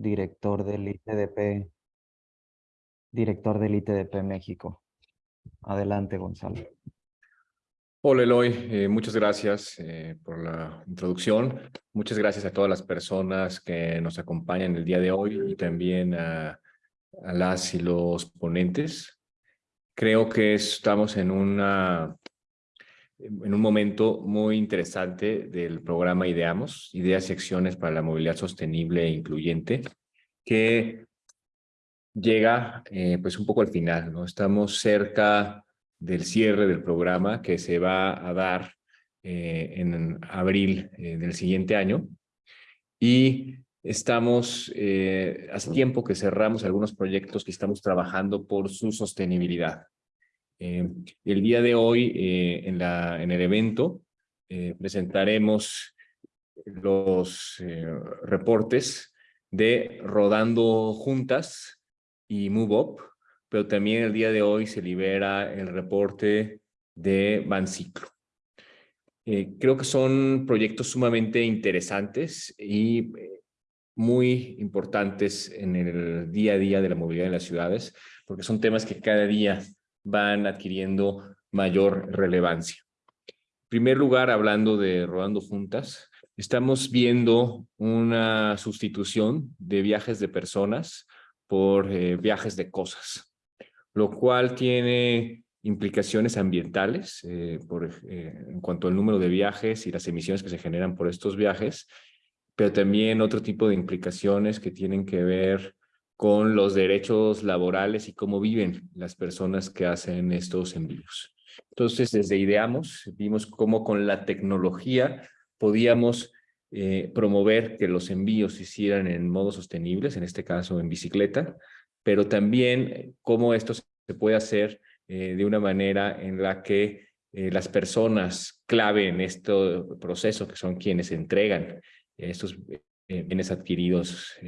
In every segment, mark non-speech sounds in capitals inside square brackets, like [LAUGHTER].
director del ITDP, director del ITDP México. Adelante, Gonzalo. Hola Eloy, eh, muchas gracias eh, por la introducción. Muchas gracias a todas las personas que nos acompañan el día de hoy y también a, a las y los ponentes. Creo que estamos en, una, en un momento muy interesante del programa IDEAMOS, Ideas y Acciones para la Movilidad Sostenible e Incluyente, que llega eh, pues un poco al final. ¿no? Estamos cerca del cierre del programa que se va a dar eh, en abril eh, del siguiente año. Y estamos, eh, hace tiempo que cerramos algunos proyectos que estamos trabajando por su sostenibilidad. El día de hoy, en, la, en el evento, presentaremos los reportes de Rodando Juntas y Move Up, pero también el día de hoy se libera el reporte de Banciclo. Eh, creo que son proyectos sumamente interesantes y eh, muy importantes en el día a día de la movilidad en las ciudades, porque son temas que cada día van adquiriendo mayor relevancia. En primer lugar, hablando de Rodando Juntas, estamos viendo una sustitución de viajes de personas por eh, viajes de cosas lo cual tiene implicaciones ambientales eh, por, eh, en cuanto al número de viajes y las emisiones que se generan por estos viajes, pero también otro tipo de implicaciones que tienen que ver con los derechos laborales y cómo viven las personas que hacen estos envíos. Entonces, desde Ideamos, vimos cómo con la tecnología podíamos eh, promover que los envíos se hicieran en modo sostenibles, en este caso en bicicleta, pero también cómo esto se puede hacer eh, de una manera en la que eh, las personas clave en este proceso, que son quienes entregan estos bienes adquiridos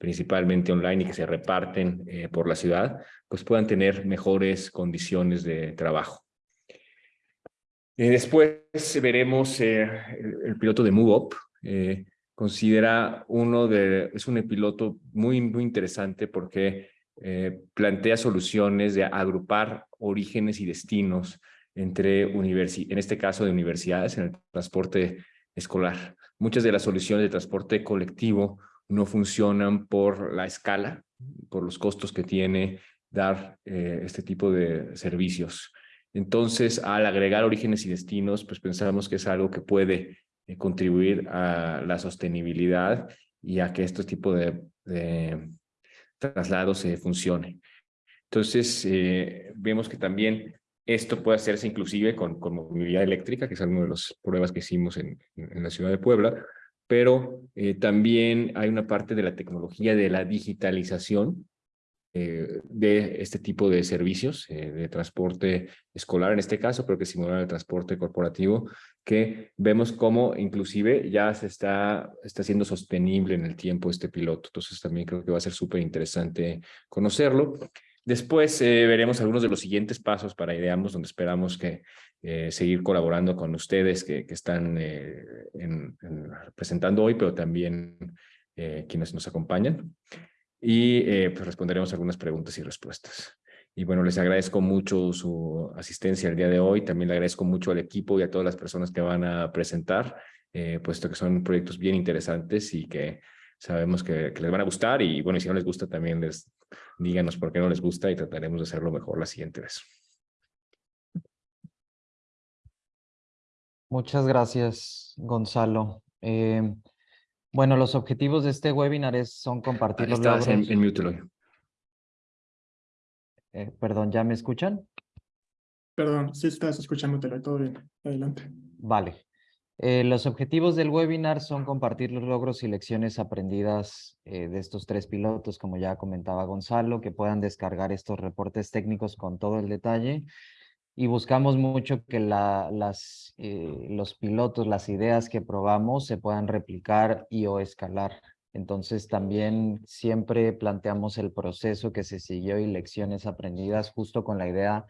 principalmente online y que se reparten por la ciudad, pues puedan tener mejores condiciones de trabajo. después veremos el, el, piloto de MoveUp, considera uno de, es un piloto muy, muy interesante porque eh, plantea soluciones de agrupar orígenes y destinos entre, en este caso, de universidades en el transporte escolar. Muchas de las soluciones de transporte colectivo no funcionan por la escala, por los costos que tiene dar eh, este tipo de servicios. Entonces, al agregar orígenes y destinos, pues pensamos que es algo que puede eh, contribuir a la sostenibilidad y a que este tipo de, traslado se funcione. Entonces, eh, vemos que también esto puede hacerse inclusive con, movilidad eléctrica, que es uno de los pruebas que hicimos en la ciudad de Puebla, pero eh, también hay una parte de la tecnología de la digitalización eh, de este tipo de servicios, eh, de transporte escolar en este caso, pero que simulan el transporte corporativo, que vemos cómo inclusive ya se está, está siendo sostenible en el tiempo este piloto. Entonces también creo que va a ser súper interesante conocerlo. Después veremos algunos de los siguientes pasos para Ideamos, donde esperamos que seguir colaborando con ustedes que, que están en, presentando hoy, pero también quienes nos acompañan y eh, pues responderemos algunas preguntas y respuestas. Y bueno, les agradezco mucho su asistencia el día de hoy. También le agradezco mucho al equipo y a todas las personas que van a presentar, eh, puesto que son proyectos bien interesantes y que sabemos que, les van a gustar. Y bueno, y si no les gusta también les díganos por qué no les gusta y trataremos de hacerlo mejor la siguiente vez. Muchas gracias, Gonzalo. Eh, bueno, los objetivos de este webinar es, son compartir los logros. En, en mute, eh, perdón, ¿ya me escuchan? Perdón, sí estás escuchando, todo bien. Adelante. Vale. Eh, los objetivos del webinar son compartir los logros y lecciones aprendidas eh, de estos tres pilotos, como ya comentaba Gonzalo, que puedan descargar estos reportes técnicos con todo el detalle y buscamos mucho que la, las, eh, los pilotos, las ideas que probamos se puedan replicar y o escalar. Entonces también siempre planteamos el proceso que se siguió y lecciones aprendidas justo con la idea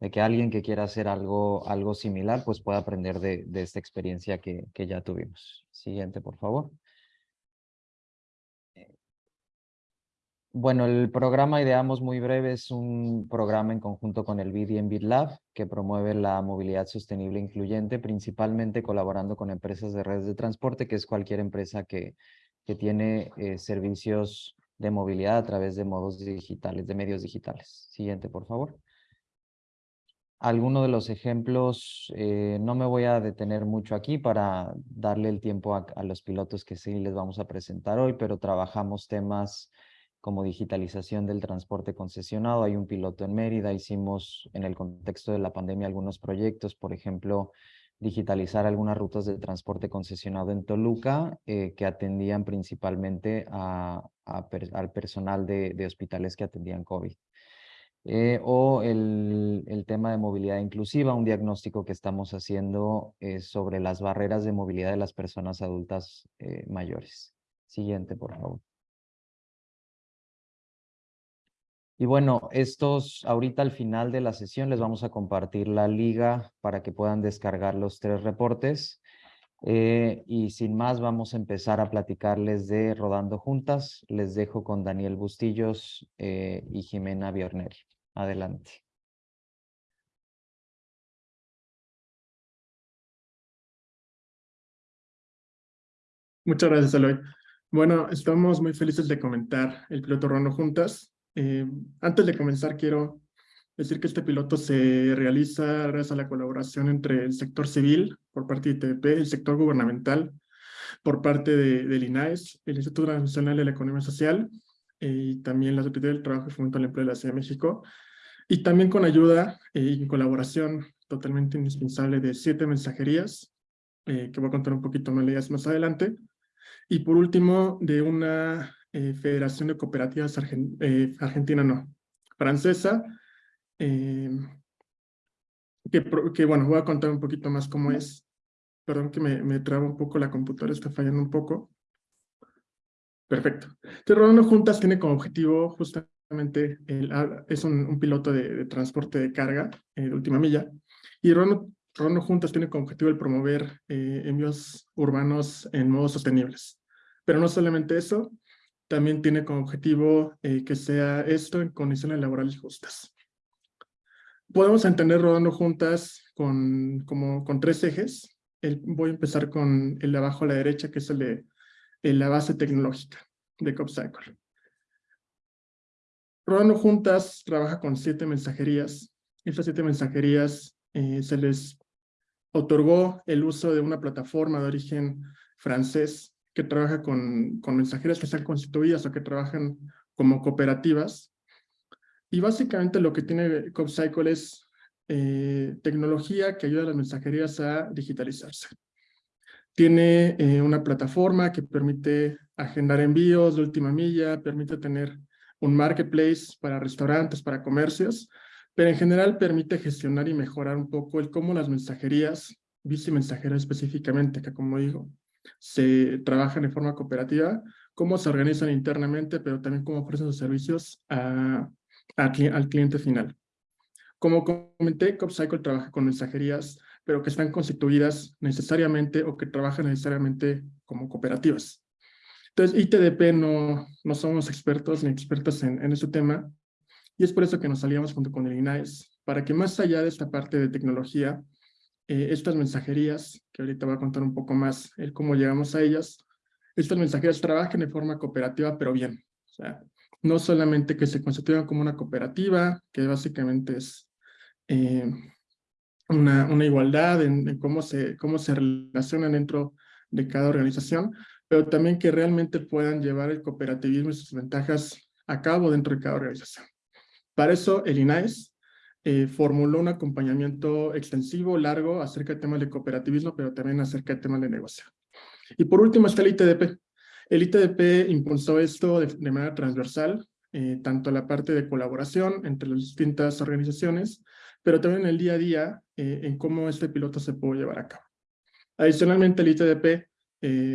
de que alguien que quiera hacer algo, algo similar pues pueda aprender de, de esta experiencia que, que ya tuvimos. Siguiente, por favor. Bueno, el programa Ideamos muy breve es un programa en conjunto con el BID y BitLab que promueve la movilidad sostenible e incluyente, principalmente colaborando con empresas de redes de transporte, que es cualquier empresa que, que tiene eh, servicios de movilidad a través de modos digitales, de medios digitales. Siguiente, por favor. Algunos de los ejemplos, eh, no me voy a detener mucho aquí para darle el tiempo a los pilotos que sí les vamos a presentar hoy, pero trabajamos temas como digitalización del transporte concesionado. Hay un piloto en Mérida, hicimos en el contexto de la pandemia algunos proyectos, por ejemplo, digitalizar algunas rutas de transporte concesionado en Toluca eh, que atendían principalmente al personal de, de, hospitales que atendían COVID. Eh, o el, el, tema de movilidad inclusiva, un diagnóstico que estamos haciendo eh, sobre las barreras de movilidad de las personas adultas mayores. Siguiente, por favor. Y bueno, estos ahorita al final de la sesión les vamos a compartir la liga para que puedan descargar los tres reportes. Eh, y sin más vamos a empezar a platicarles de Rodando Juntas. Les dejo con Daniel Bustillos eh, y Jimena Biorneri. Adelante. Muchas gracias, Eloy. Bueno, estamos muy felices de comentar el piloto Rodando Juntas. Eh, antes de comenzar, quiero decir que este piloto se realiza gracias a la colaboración entre el sector civil, por parte de ITDP, el sector gubernamental, por parte de, del INAES, el Instituto Nacional de la Economía Social, eh, y también la Secretaría del Trabajo y Fomento del Empleo de la Ciudad de México, y también con ayuda eh, y colaboración totalmente indispensable de siete mensajerías, que voy a contar un poquito más más adelante, y por último, de una eh, Federación de Cooperativas eh, Argentina, no, francesa, eh, que, que, bueno, voy a contar un poquito más cómo es. Perdón que me, me traba un poco la computadora, está fallando un poco. Perfecto. Entonces, Rodando Juntas tiene como objetivo justamente, el, es un, piloto de, transporte de carga de última milla, y Rodando, Rodando Juntas tiene como objetivo el promover envíos urbanos en modos sostenibles. Pero no solamente eso, también tiene como objetivo eh, que sea esto en condiciones laborales justas. Podemos entender rodando juntas con, como, con tres ejes. El, voy a empezar con el de abajo a la derecha, que es el de la base tecnológica de CopCycle. Rodando Juntas trabaja con siete mensajerías. Estas siete mensajerías eh, se les otorgó el uso de una plataforma de origen francés que trabaja con, con mensajeras que están constituidas o que trabajan como cooperativas. Y básicamente lo que tiene CopCycle es eh, tecnología que ayuda a las mensajerías a digitalizarse. Tiene eh, una plataforma que permite agendar envíos de última milla, permite tener un marketplace para restaurantes, para comercios, pero en general permite gestionar y mejorar un poco el cómo las mensajerías, bici mensajeras específicamente, que como digo, se trabajan de forma cooperativa, cómo se organizan internamente, pero también cómo ofrecen sus servicios a, al cliente final. Como comenté, CopCycle trabaja con mensajerías, pero que están constituidas necesariamente o que trabajan necesariamente como cooperativas. Entonces, ITDP no, no somos expertos ni expertas en, en este tema, y es por eso que nos salíamos junto con el INAES, para que más allá de esta parte de tecnología, eh, estas mensajerías, que ahorita voy a contar un poco más el cómo llegamos a ellas, estas mensajerías trabajan de forma cooperativa, pero bien. O sea, no solamente que se constituyan como una cooperativa, que básicamente es eh, una, una, igualdad en, cómo, se, cómo se relacionan dentro de cada organización, pero también que realmente puedan llevar el cooperativismo y sus ventajas a cabo dentro de cada organización. Para eso el INAES eh, formuló un acompañamiento extensivo, largo, acerca de temas de cooperativismo, pero también acerca de temas de negocio. Y por último está el ITDP. El ITDP impulsó esto de, manera transversal, eh, tanto la parte de colaboración entre las distintas organizaciones, pero también en el día a día eh, en cómo este piloto se puede llevar a cabo. Adicionalmente, el ITDP,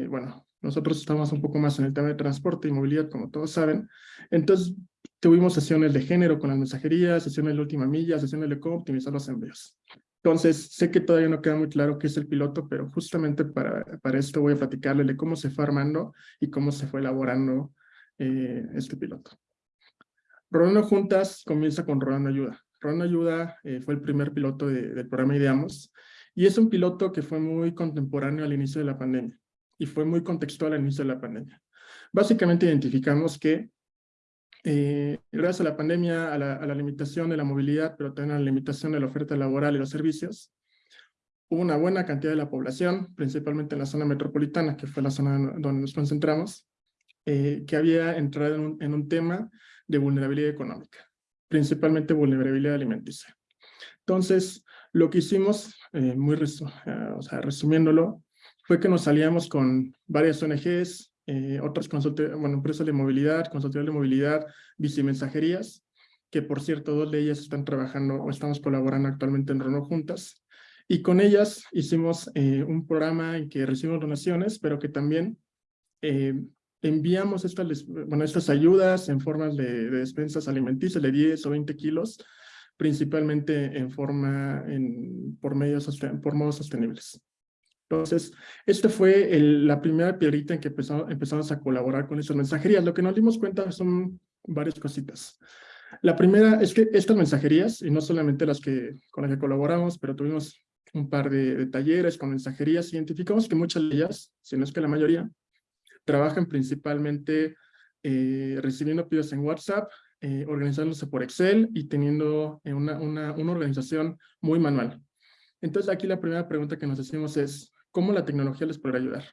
bueno, nosotros estamos un poco más en el tema de transporte y movilidad, como todos saben, entonces Tuvimos sesiones de género con las mensajerías, sesiones de última milla, sesiones de cómo optimizar los envíos. Entonces, sé que todavía no queda muy claro qué es el piloto, pero justamente para, para esto voy a platicarle de cómo se fue armando y cómo se fue elaborando eh, este piloto. Rodando Juntas comienza con Rodando Ayuda. Rodando Ayuda eh, fue el primer piloto del programa Ideamos y es un piloto que fue muy contemporáneo al inicio de la pandemia y fue muy contextual al inicio de la pandemia. Básicamente identificamos que eh, gracias a la pandemia, a la, a la, limitación de la movilidad, pero también a la limitación de la oferta laboral y los servicios, hubo una buena cantidad de la población, principalmente en la zona metropolitana, que fue la zona donde nos concentramos, eh, que había entrado en un, en un, tema de vulnerabilidad económica, principalmente vulnerabilidad alimenticia. Entonces, lo que hicimos, eh, muy resu uh, o sea, resumiéndolo, fue que nos salíamos con varias ONGs, eh, otras bueno, empresas de movilidad, consultoría de movilidad, bicimensajerías, que por cierto, dos de ellas están trabajando o estamos colaborando actualmente en Renault juntas. Y con ellas hicimos eh, un programa en que recibimos donaciones, pero que también eh, enviamos estas, bueno, estas ayudas en formas de, de, despensas alimenticias de 10 o 20 kilos, principalmente en forma, en, por, medios, por modos sostenibles. Entonces, esta fue el, la primera piedrita en que empezamos, empezamos a colaborar con estas mensajerías. Lo que nos dimos cuenta son varias cositas. La primera es que estas mensajerías, y no solamente las que con las que colaboramos, pero tuvimos un par de, de talleres con mensajerías, identificamos que muchas de ellas, si no es que la mayoría, trabajan principalmente eh, recibiendo pedidos en WhatsApp, eh, organizándose por Excel y teniendo una, una, una organización muy manual. Entonces aquí la primera pregunta que nos hacemos es, cómo la tecnología les podrá ayudar.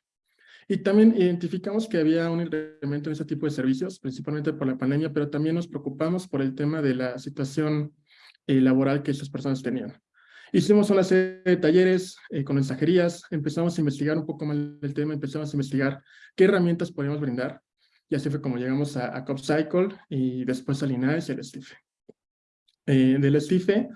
Y también identificamos que había un incremento en ese tipo de servicios, principalmente por la pandemia, pero también nos preocupamos por el tema de la situación eh, laboral que esas personas tenían. Hicimos una serie de talleres eh, con mensajerías, empezamos a investigar un poco más del tema, empezamos a investigar qué herramientas podemos brindar, y así fue como llegamos a, a CopCycle y después a Linares y al STIFE. Eh, del STIFE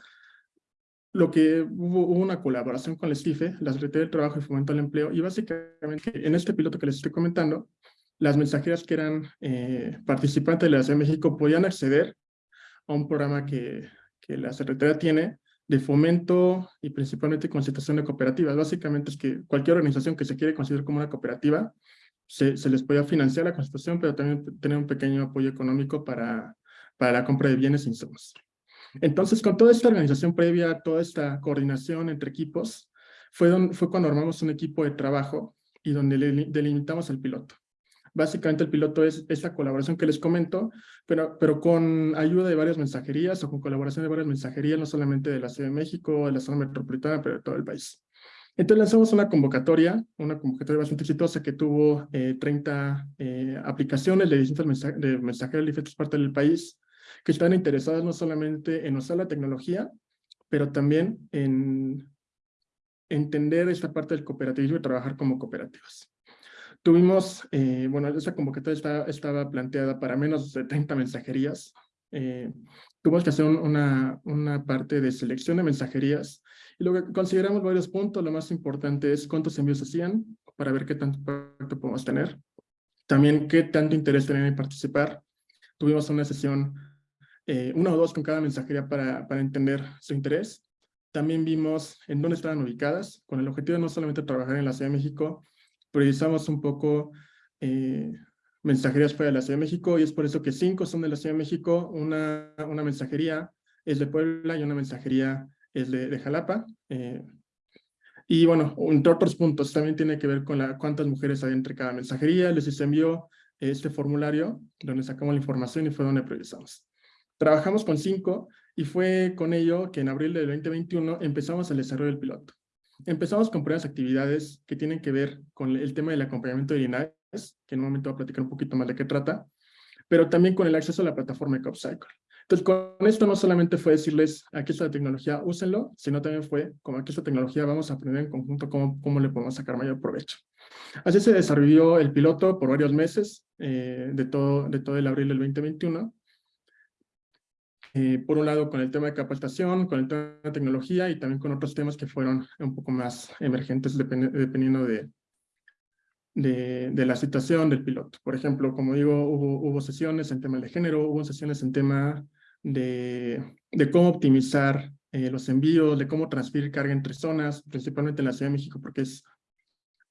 lo que hubo, hubo, una colaboración con la STIFE, la Secretaría del Trabajo y Fomento al Empleo, y básicamente en este piloto que les estoy comentando, las mensajeras que eran eh, participantes de la Ciudad de México podían acceder a un programa que, que la Secretaría tiene de fomento y principalmente constitución de cooperativas. Básicamente es que cualquier organización que se quiere considerar como una cooperativa, se, se les podía financiar la constitución, pero también tener un pequeño apoyo económico para, para la compra de bienes e insumos. Entonces, con toda esta organización previa, toda esta coordinación entre equipos, fue, donde, fue cuando armamos un equipo de trabajo y donde delimitamos el piloto. Básicamente el piloto es esta colaboración que les comento, pero, pero con ayuda de varias mensajerías o con colaboración de varias mensajerías, no solamente de la Ciudad de México, de la zona metropolitana, pero de todo el país. Entonces lanzamos una convocatoria, una convocatoria bastante exitosa que tuvo eh, 30 eh, aplicaciones de distintas mensaje, de mensajeros de diferentes partes del país, que están interesadas no solamente en usar la tecnología, pero también en entender esta parte del cooperativismo y trabajar como cooperativas. Tuvimos, eh, bueno, esa convocatoria está, estaba planteada para menos de 30 mensajerías. Eh, tuvimos que hacer una, una parte de selección de mensajerías y lo que consideramos varios puntos, lo más importante es cuántos envíos hacían para ver qué tanto impacto podemos tener. También qué tanto interés tenían en participar. Tuvimos una sesión eh, una o dos con cada mensajería para, para entender su interés. También vimos en dónde estaban ubicadas, con el objetivo de no solamente trabajar en la Ciudad de México, priorizamos un poco eh, mensajerías fuera de la Ciudad de México y es por eso que cinco son de la Ciudad de México, una, una mensajería es de Puebla y una mensajería es de, Jalapa. Eh, y bueno, entre otros puntos, también tiene que ver con la, cuántas mujeres hay entre cada mensajería. Les envió este formulario donde sacamos la información y fue donde priorizamos. Trabajamos con cinco y fue con ello que en abril del 2021 empezamos el desarrollo del piloto. Empezamos con primeras actividades que tienen que ver con el tema del acompañamiento de INAES, que en un momento voy a platicar un poquito más de qué trata, pero también con el acceso a la plataforma de CopCycle. Entonces, con esto no solamente fue decirles, aquí está la tecnología, úsenlo, sino también fue, como aquí está la tecnología, vamos a aprender en conjunto cómo, cómo le podemos sacar mayor provecho. Así se desarrolló el piloto por varios meses, eh, de, todo, de todo el abril del 2021, eh, por un lado con el tema de capacitación, con el tema de tecnología y también con otros temas que fueron un poco más emergentes depend dependiendo de, de, de, la situación del piloto. Por ejemplo, como digo, hubo, hubo sesiones en tema de género, hubo sesiones en tema de, de cómo optimizar eh, los envíos, de cómo transferir carga entre zonas, principalmente en la Ciudad de México, porque es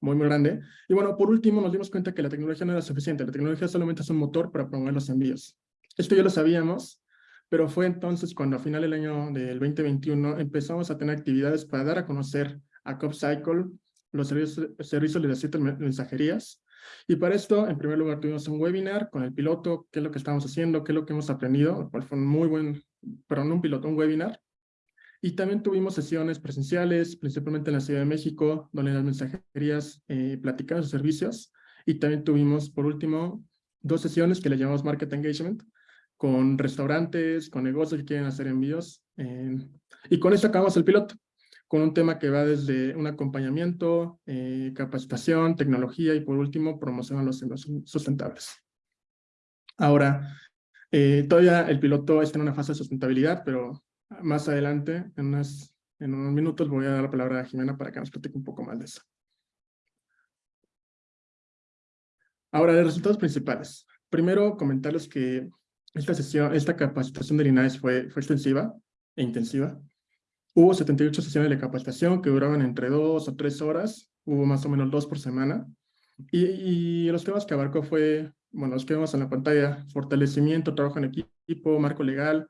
muy, muy grande. Y bueno, por último, nos dimos cuenta que la tecnología no era suficiente. La tecnología solamente es un motor para promover los envíos Esto ya lo sabíamos, pero fue entonces cuando a final del año del 2021 empezamos a tener actividades para dar a conocer a CopCycle, los servicios, servicios de las siete mensajerías. Y para esto, en primer lugar, tuvimos un webinar con el piloto, qué es lo que estamos haciendo, qué es lo que hemos aprendido, cual fue un muy buen, pero no un piloto, un webinar. Y también tuvimos sesiones presenciales, principalmente en la Ciudad de México, donde las mensajerías eh, platicaban sus servicios. Y también tuvimos, por último, dos sesiones que le llamamos Market Engagement, con restaurantes, con negocios que quieren hacer envíos. Eh, y con eso acabamos el piloto, con un tema que va desde un acompañamiento, eh, capacitación, tecnología y por último, promoción a los envíos sustentables. Ahora, todavía el piloto está en una fase de sustentabilidad, pero más adelante, en, unas, en unos minutos, voy a dar la palabra a Jimena para que nos platique un poco más de eso. Ahora, de resultados principales. Primero, comentarles que esta sesión, esta capacitación de Linares fue, fue extensiva e intensiva. Hubo 78 sesiones de capacitación que duraban entre dos o tres horas. Hubo más o menos dos por semana. Y, y los temas que abarcó fue, bueno, los que vemos en la pantalla, fortalecimiento, trabajo en equipo, marco legal,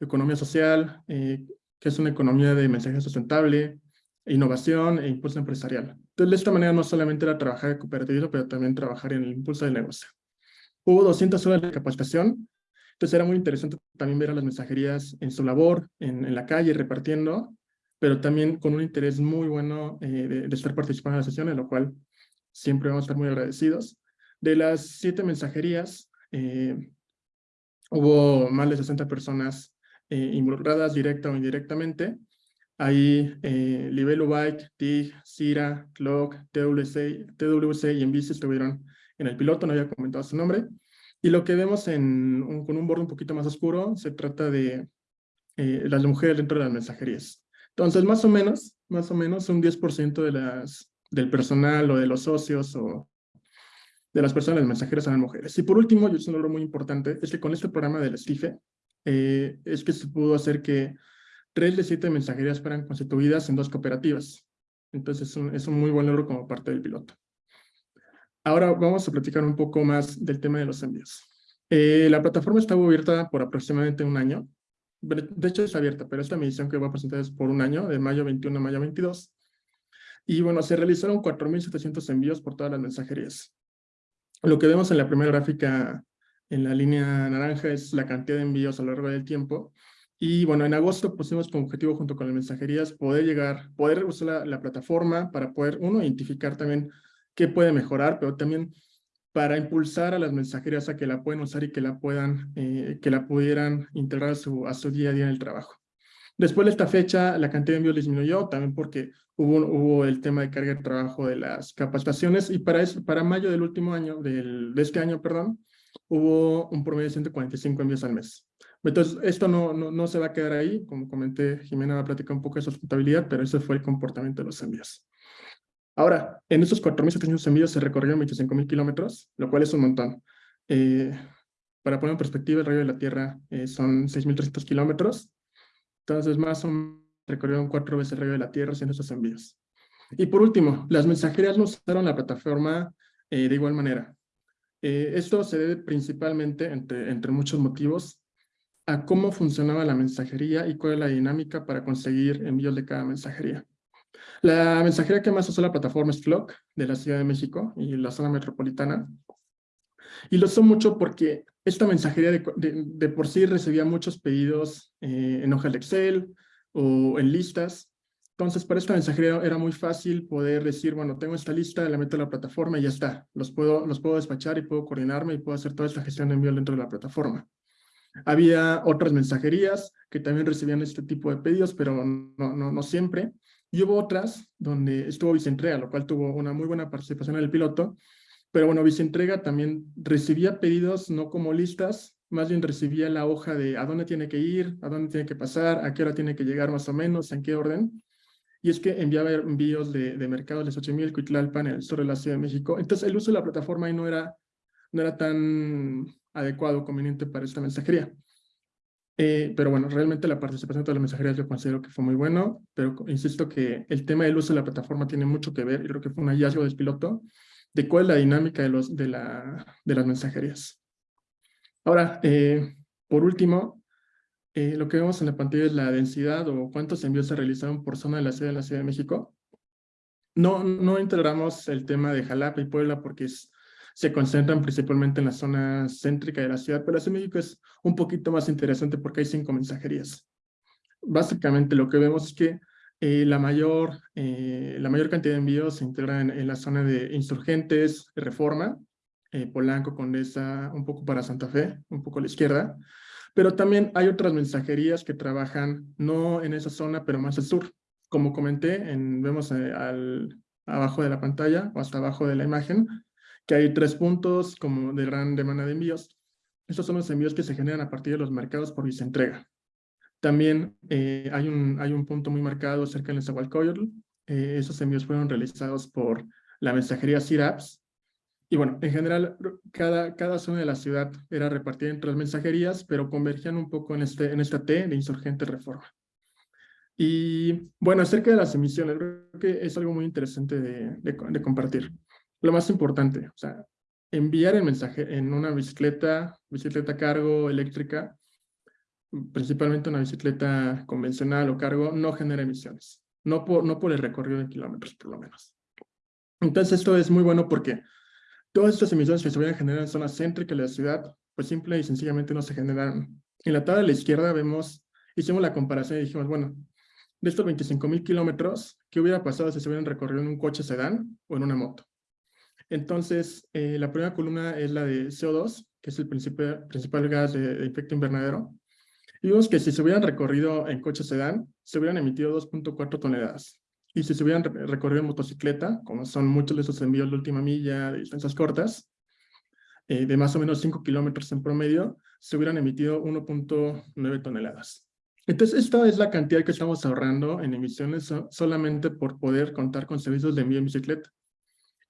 economía social, eh, que es una economía de mensaje sustentable, innovación e impulso empresarial. Entonces, de esta manera no solamente era trabajar en cooperativismo, pero también trabajar en el impulso del negocio. Hubo 200 horas de capacitación, entonces era muy interesante también ver a las mensajerías en su labor, en, la calle, repartiendo, pero también con un interés muy bueno eh, de, estar participando en la sesión, en lo cual siempre vamos a estar muy agradecidos. De las siete mensajerías, eh, hubo más de 60 personas eh, involucradas directa o indirectamente. Ahí eh, Libelo Bike, TIG, CIRA, CLOC, TWC, TWC y Envici estuvieron en el piloto, no había comentado su nombre. Y lo que vemos en, con un borde un poquito más oscuro, se trata de eh, las mujeres dentro de las mensajerías. Entonces, más o menos, más o menos un 10% de las, del personal o de los socios o de las personas mensajeras eran mujeres. Y por último, y es un logro muy importante, es que con este programa del STIFE, eh, es que se pudo hacer que tres de siete mensajerías fueran constituidas en dos cooperativas. Entonces es un, es un muy buen logro como parte del piloto. Ahora vamos a platicar un poco más del tema de los envíos. Eh, la plataforma estaba abierta por aproximadamente un año. De hecho es abierta, pero esta medición que voy a presentar es por un año, de mayo 21 a mayo 22. Y bueno, se realizaron 4.700 envíos por todas las mensajerías. Lo que vemos en la primera gráfica en la línea naranja es la cantidad de envíos a lo largo del tiempo. Y bueno, en agosto pusimos como objetivo junto con las mensajerías poder llegar, poder usar la, plataforma para poder, uno, identificar también qué puede mejorar, pero también para impulsar a las mensajerías a que la puedan usar y que la puedan, eh, que la pudieran integrar a su, día a día en el trabajo. Después de esta fecha, la cantidad de envíos disminuyó, también porque hubo, hubo el tema de carga de trabajo de las capacitaciones, y para, eso, para mayo del último año, del, de este año, perdón, hubo un promedio de 145 envíos al mes. Entonces, esto no, no, no, se va a quedar ahí. Como comenté, Jimena va a platicar un poco de sustentabilidad, pero ese fue el comportamiento de los envíos. Ahora, en estos 4.700 envíos se recorrieron 25.000 kilómetros, lo cual es un montón. Eh, para poner en perspectiva, el radio de la Tierra eh, son 6.300 kilómetros. Entonces, más o recorrieron cuatro veces el radio de la Tierra haciendo esos envíos. Y por último, las mensajerías no usaron la plataforma eh, de igual manera. Eh, esto se debe principalmente, entre, entre muchos motivos, a cómo funcionaba la mensajería y cuál es la dinámica para conseguir envíos de cada mensajería. La mensajería que más usó la plataforma es Flock, de la Ciudad de México y la zona metropolitana. Y lo usó mucho porque esta mensajería de, de, por sí recibía muchos pedidos eh, en hojas de Excel o en listas, entonces, para esta mensajería era muy fácil poder decir, bueno, tengo esta lista, la meto a la plataforma y ya está. Los puedo, los puedo despachar y puedo coordinarme y puedo hacer toda esta gestión de envío dentro de la plataforma. Había otras mensajerías que también recibían este tipo de pedidos, pero no, no, no siempre. Y hubo otras donde estuvo Vicentrega, lo cual tuvo una muy buena participación en el piloto. Pero bueno, Vicentrega también recibía pedidos no como listas, más bien recibía la hoja de a dónde tiene que ir, a dónde tiene que pasar, a qué hora tiene que llegar más o menos, en qué orden y es que enviaba envíos de, de mercados de Xochimilco y el sur de la Ciudad de México. Entonces el uso de la plataforma ahí no era, no era tan adecuado, conveniente para esta mensajería. Eh, pero bueno, realmente la participación de todas las mensajerías yo considero que fue muy bueno, pero insisto que el tema del uso de la plataforma tiene mucho que ver, y creo que fue un hallazgo del piloto, de cuál es la dinámica de, los, de, la, de las mensajerías. Ahora, eh, Por último, eh, lo que vemos en la pantalla es la densidad o cuántos envíos se realizaron por zona de la ciudad de la Ciudad de México. No, no integramos el tema de Jalapa y Puebla porque se concentran principalmente en la zona céntrica de la ciudad, pero la Ciudad de México es un poquito más interesante porque hay cinco mensajerías. Básicamente lo que vemos es que eh, la, mayor, eh, la mayor cantidad de envíos se integran en, la zona de insurgentes, reforma, eh, Polanco, Condesa, un poco para Santa Fe, un poco a la izquierda, pero también hay otras mensajerías que trabajan no en esa zona, pero más al sur. Como comenté, en, vemos al, abajo de la pantalla o hasta abajo de la imagen, que hay tres puntos como de gran demanda de envíos. Estos son los envíos que se generan a partir de los mercados por entrega. También eh, hay, un, hay un punto muy marcado cerca del Nezahualcóyotl. Eh, esos envíos fueron realizados por la mensajería CIRAPS. Y bueno, en general, cada, cada zona de la ciudad era repartida entre las mensajerías, pero convergían un poco en, este, en esta T de insurgente reforma. Y bueno, acerca de las emisiones, creo que es algo muy interesante de, de, compartir. Lo más importante, o sea, enviar el mensaje en una bicicleta, bicicleta cargo eléctrica, principalmente una bicicleta convencional o cargo, no genera emisiones. No por, el recorrido de kilómetros, por lo menos. Entonces, esto es muy bueno porque todas estas emisiones que se van a generar en zonas céntricas de la ciudad, pues simple y sencillamente no se generan. En la tabla de la izquierda vemos, hicimos la comparación y dijimos, bueno, de estos 25 mil kilómetros, ¿qué hubiera pasado si se hubieran recorrido en un coche sedán o en una moto? Entonces, eh, la primera columna es la de CO2, que es el principal, principal gas de, de efecto invernadero, y vemos que si se hubieran recorrido en coche sedán, se hubieran emitido 2.4 toneladas. Y si se hubieran recorrido en motocicleta, como son muchos de esos envíos de última milla, de distancias cortas, eh, de más o menos 5 kilómetros en promedio, se hubieran emitido 1.9 toneladas. Entonces, esta es la cantidad que estamos ahorrando en emisiones solamente por poder contar con servicios de envío en bicicleta,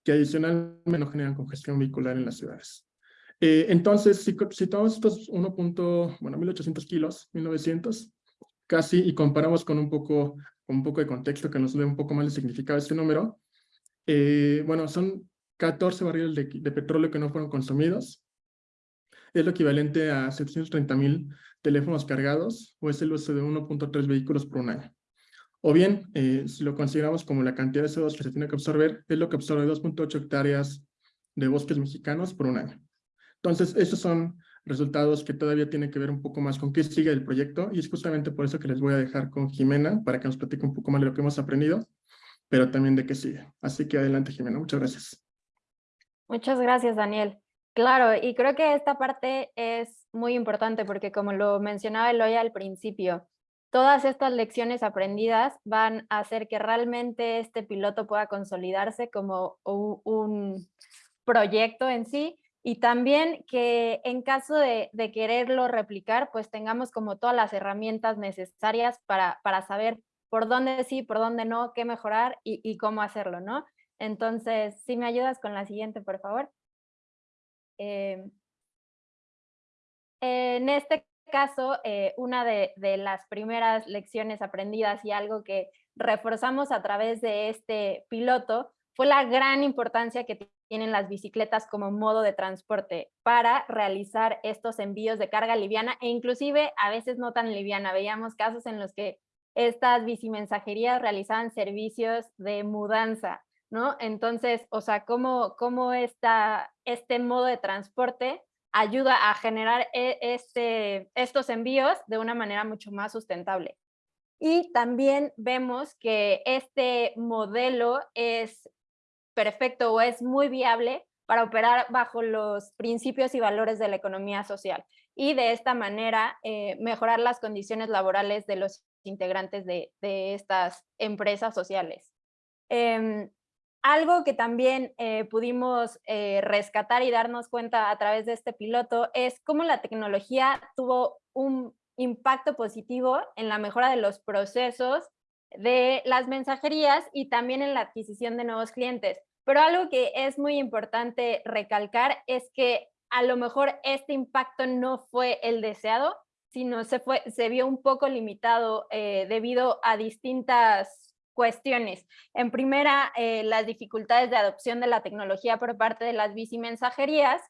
que adicionalmente no generan congestión vehicular en las ciudades. Eh, entonces, si, si, tomamos estos 1. bueno, 1800 kilos, 1900, casi, y comparamos con un poco, con un poco de contexto que nos dé un poco más de significado este número, eh, bueno, son 14 barriles de, de, petróleo que no fueron consumidos. Es lo equivalente a 730 mil teléfonos cargados, o es el uso de 1.3 vehículos por un año. O bien, eh, si lo consideramos como la cantidad de CO2 que se tiene que absorber, es lo que absorbe 2.8 hectáreas de bosques mexicanos por un año. Entonces, esos son resultados que todavía tienen que ver un poco más con qué sigue el proyecto y es justamente por eso que les voy a dejar con Jimena para que nos platique un poco más de lo que hemos aprendido, pero también de qué sigue. Así que adelante, Jimena. Muchas gracias. Muchas gracias, Daniel. Claro, y creo que esta parte es muy importante porque como lo mencionaba Eloy al principio, todas estas lecciones aprendidas van a hacer que realmente este piloto pueda consolidarse como un proyecto en sí y también que en caso de, quererlo replicar, pues tengamos como todas las herramientas necesarias para, para saber por dónde sí, por dónde no, qué mejorar y, cómo hacerlo, ¿no? Entonces, si me ayudas con la siguiente, por favor. Eh, en este caso, eh, una de, las primeras lecciones aprendidas y algo que reforzamos a través de este piloto fue la gran importancia que tienen las bicicletas como modo de transporte para realizar estos envíos de carga liviana e inclusive a veces no tan liviana. Veíamos casos en los que estas bicimensajerías realizaban servicios de mudanza, ¿no? Entonces, o sea, cómo, cómo esta, este modo de transporte ayuda a generar e, este, estos envíos de una manera mucho más sustentable. Y también vemos que este modelo es perfecto o es muy viable para operar bajo los principios y valores de la economía social y de esta manera eh, mejorar las condiciones laborales de los integrantes de, estas empresas sociales. Em, algo que también eh, pudimos eh, rescatar y darnos cuenta a través de este piloto es cómo la tecnología tuvo un impacto positivo en la mejora de los procesos de las mensajerías y también en la adquisición de nuevos clientes. Pero algo que es muy importante recalcar es que a lo mejor este impacto no fue el deseado, sino se, fue, se vio un poco limitado eh, debido a distintas cuestiones. En primera, eh, las dificultades de adopción de la tecnología por parte de las bicimensajerías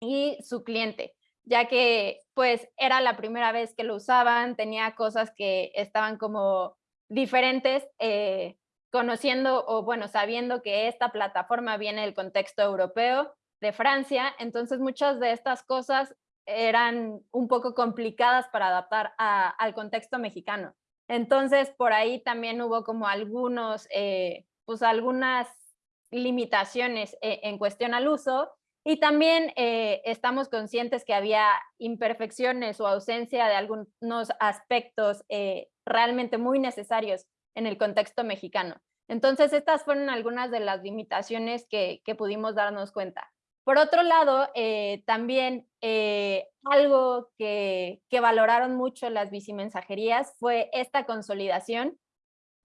y su cliente, ya que pues era la primera vez que lo usaban, tenía cosas que estaban como diferentes, eh, conociendo o bueno, sabiendo que esta plataforma viene del contexto europeo de Francia, entonces muchas de estas cosas eran un poco complicadas para adaptar al contexto mexicano. Entonces, por ahí también hubo como algunos, eh, pues algunas limitaciones eh, en cuestión al uso y también eh, estamos conscientes que había imperfecciones o ausencia de algunos aspectos realmente muy necesarios en el contexto mexicano. Entonces, estas fueron algunas de las limitaciones que pudimos darnos cuenta. Por otro lado, eh, también eh, algo que, valoraron mucho las bicimensajerías fue esta consolidación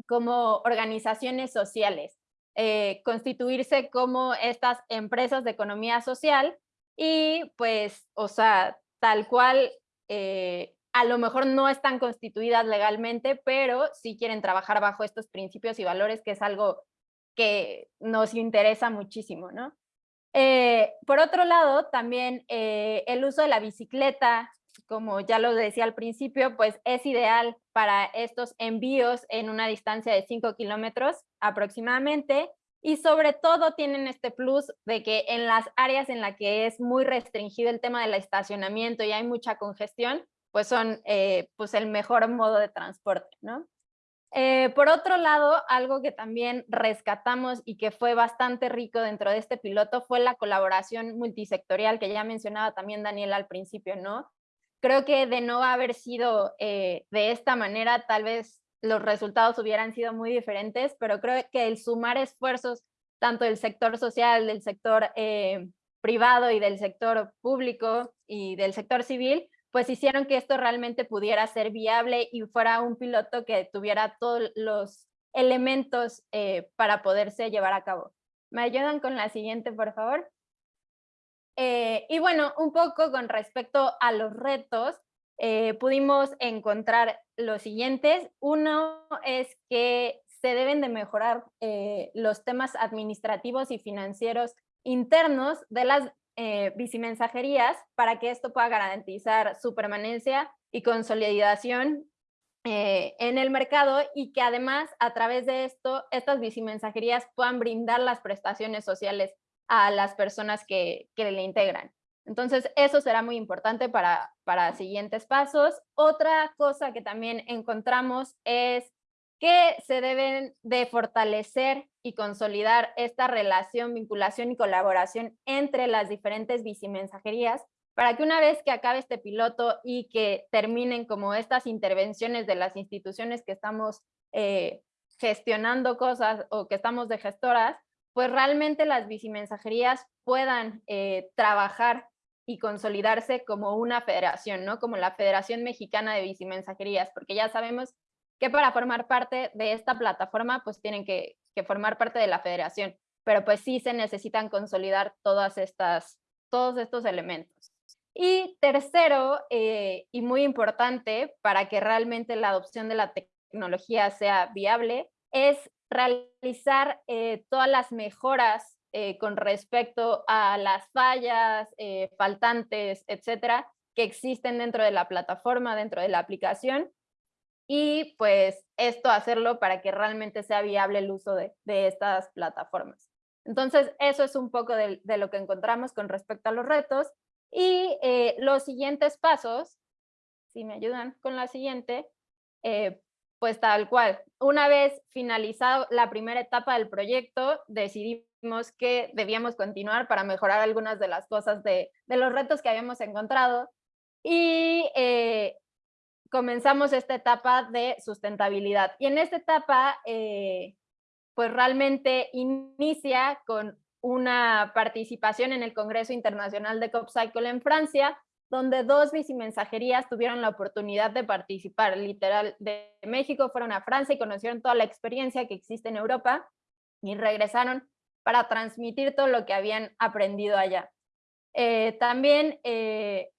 como organizaciones sociales, eh, constituirse como estas empresas de economía social y pues, o sea, tal cual, a lo mejor no están constituidas legalmente, pero sí quieren trabajar bajo estos principios y valores, que es algo que nos interesa muchísimo, ¿no? Eh, por otro lado, también eh, el uso de la bicicleta, como ya lo decía al principio, pues es ideal para estos envíos en una distancia de 5 kilómetros aproximadamente y sobre todo tienen este plus de que en las áreas en las que es muy restringido el tema del estacionamiento y hay mucha congestión, pues son eh, pues el mejor modo de transporte, ¿no? Eh, por otro lado, algo que también rescatamos y que fue bastante rico dentro de este piloto fue la colaboración multisectorial que ya mencionaba también Daniel al principio, ¿no? Creo que de no haber sido eh, de esta manera, tal vez los resultados hubieran sido muy diferentes, pero creo que el sumar esfuerzos tanto del sector social, del sector eh, privado y del sector público y del sector civil, pues hicieron que esto realmente pudiera ser viable y fuera un piloto que tuviera todos los elementos eh, para poderse llevar a cabo. ¿Me ayudan con la siguiente, por favor? Eh, y bueno, un poco con respecto a los retos, eh, pudimos encontrar los siguientes. Uno es que se deben de mejorar los temas administrativos y financieros internos de las eh, bicimensajerías para que esto pueda garantizar su permanencia y consolidación eh, en el mercado y que además a través de esto estas bicimensajerías puedan brindar las prestaciones sociales a las personas que, que le integran. Entonces, eso será muy importante para, para siguientes pasos. Otra cosa que también encontramos es que se deben de fortalecer y consolidar esta relación, vinculación y colaboración entre las diferentes bicimensajerías para que una vez que acabe este piloto y que terminen como estas intervenciones de las instituciones que estamos eh, gestionando cosas o que estamos de gestoras, pues realmente las bicimensajerías puedan eh, trabajar y consolidarse como una federación, ¿no? Como la Federación Mexicana de Bicimensajerías, porque ya sabemos que para formar parte de esta plataforma pues tienen que, formar parte de la federación, pero pues sí se necesitan consolidar todas estas, todos estos elementos. Y tercero, eh, y muy importante para que realmente la adopción de la tecnología sea viable, es realizar eh, todas las mejoras eh, con respecto a las fallas, faltantes, etcétera, que existen dentro de la plataforma, dentro de la aplicación, y pues esto hacerlo para que realmente sea viable el uso de, estas plataformas. Entonces, eso es un poco de, lo que encontramos con respecto a los retos. Y eh, los siguientes pasos, si me ayudan con la siguiente, eh, pues tal cual. Una vez finalizado la primera etapa del proyecto, decidimos que debíamos continuar para mejorar algunas de las cosas de, los retos que habíamos encontrado. Y eh, comenzamos esta etapa de sustentabilidad. Y en esta etapa, eh, pues realmente inicia con una participación en el Congreso Internacional de CopCycle en Francia, donde dos bicimensajerías tuvieron la oportunidad de participar, literal, de México fueron a Francia y conocieron toda la experiencia que existe en Europa y regresaron para transmitir todo lo que habían aprendido allá. Eh, también eh,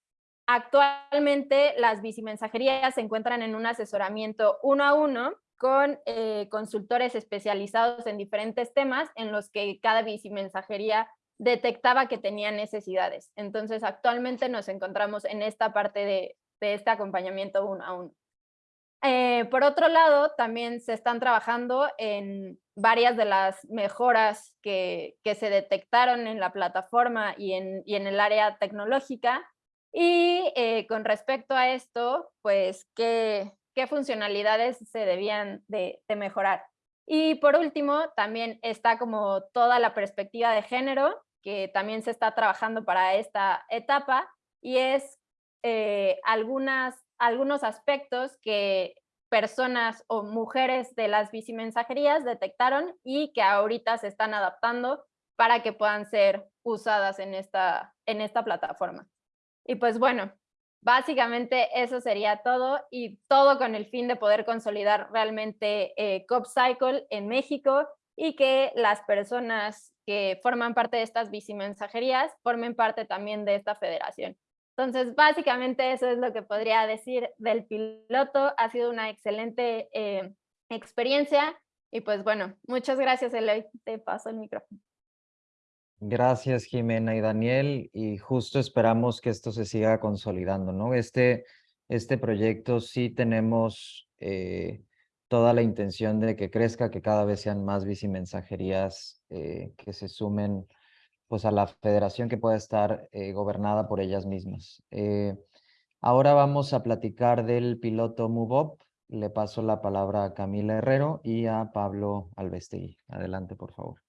Actualmente las bicimensajerías se encuentran en un asesoramiento uno a uno con eh, consultores especializados en diferentes temas en los que cada bicimensajería detectaba que tenía necesidades. Entonces, actualmente nos encontramos en esta parte de, este acompañamiento uno a uno. Eh, por otro lado, también se están trabajando en varias de las mejoras que, se detectaron en la plataforma y en, en el área tecnológica. Y eh, con respecto a esto, pues, ¿qué, funcionalidades se debían de mejorar? Y por último, también está como toda la perspectiva de género, que también se está trabajando para esta etapa, y es eh, algunos aspectos que personas o mujeres de las bicimensajerías detectaron y que ahorita se están adaptando para que puedan ser usadas en esta, en esta plataforma. Y pues bueno, Básicamente eso sería todo y todo con el fin de poder consolidar realmente eh, CopCycle en México y que las personas que forman parte de estas bicimensajerías formen parte también de esta federación. Entonces, básicamente eso es lo que podría decir del piloto. Ha sido una excelente eh, experiencia y pues bueno, muchas gracias Eloy. Te paso el micrófono. Gracias, Jimena y Daniel, y justo esperamos que esto se siga consolidando, ¿no? Este, este proyecto sí tenemos eh, toda la intención de que crezca, que cada vez sean más bicimensajerías eh, que se sumen pues, a la federación que pueda estar eh, gobernada por ellas mismas. ahora vamos a platicar del piloto MoveUp. Le paso la palabra a Camila Herrero y a Pablo Alvestegui. Adelante, por favor.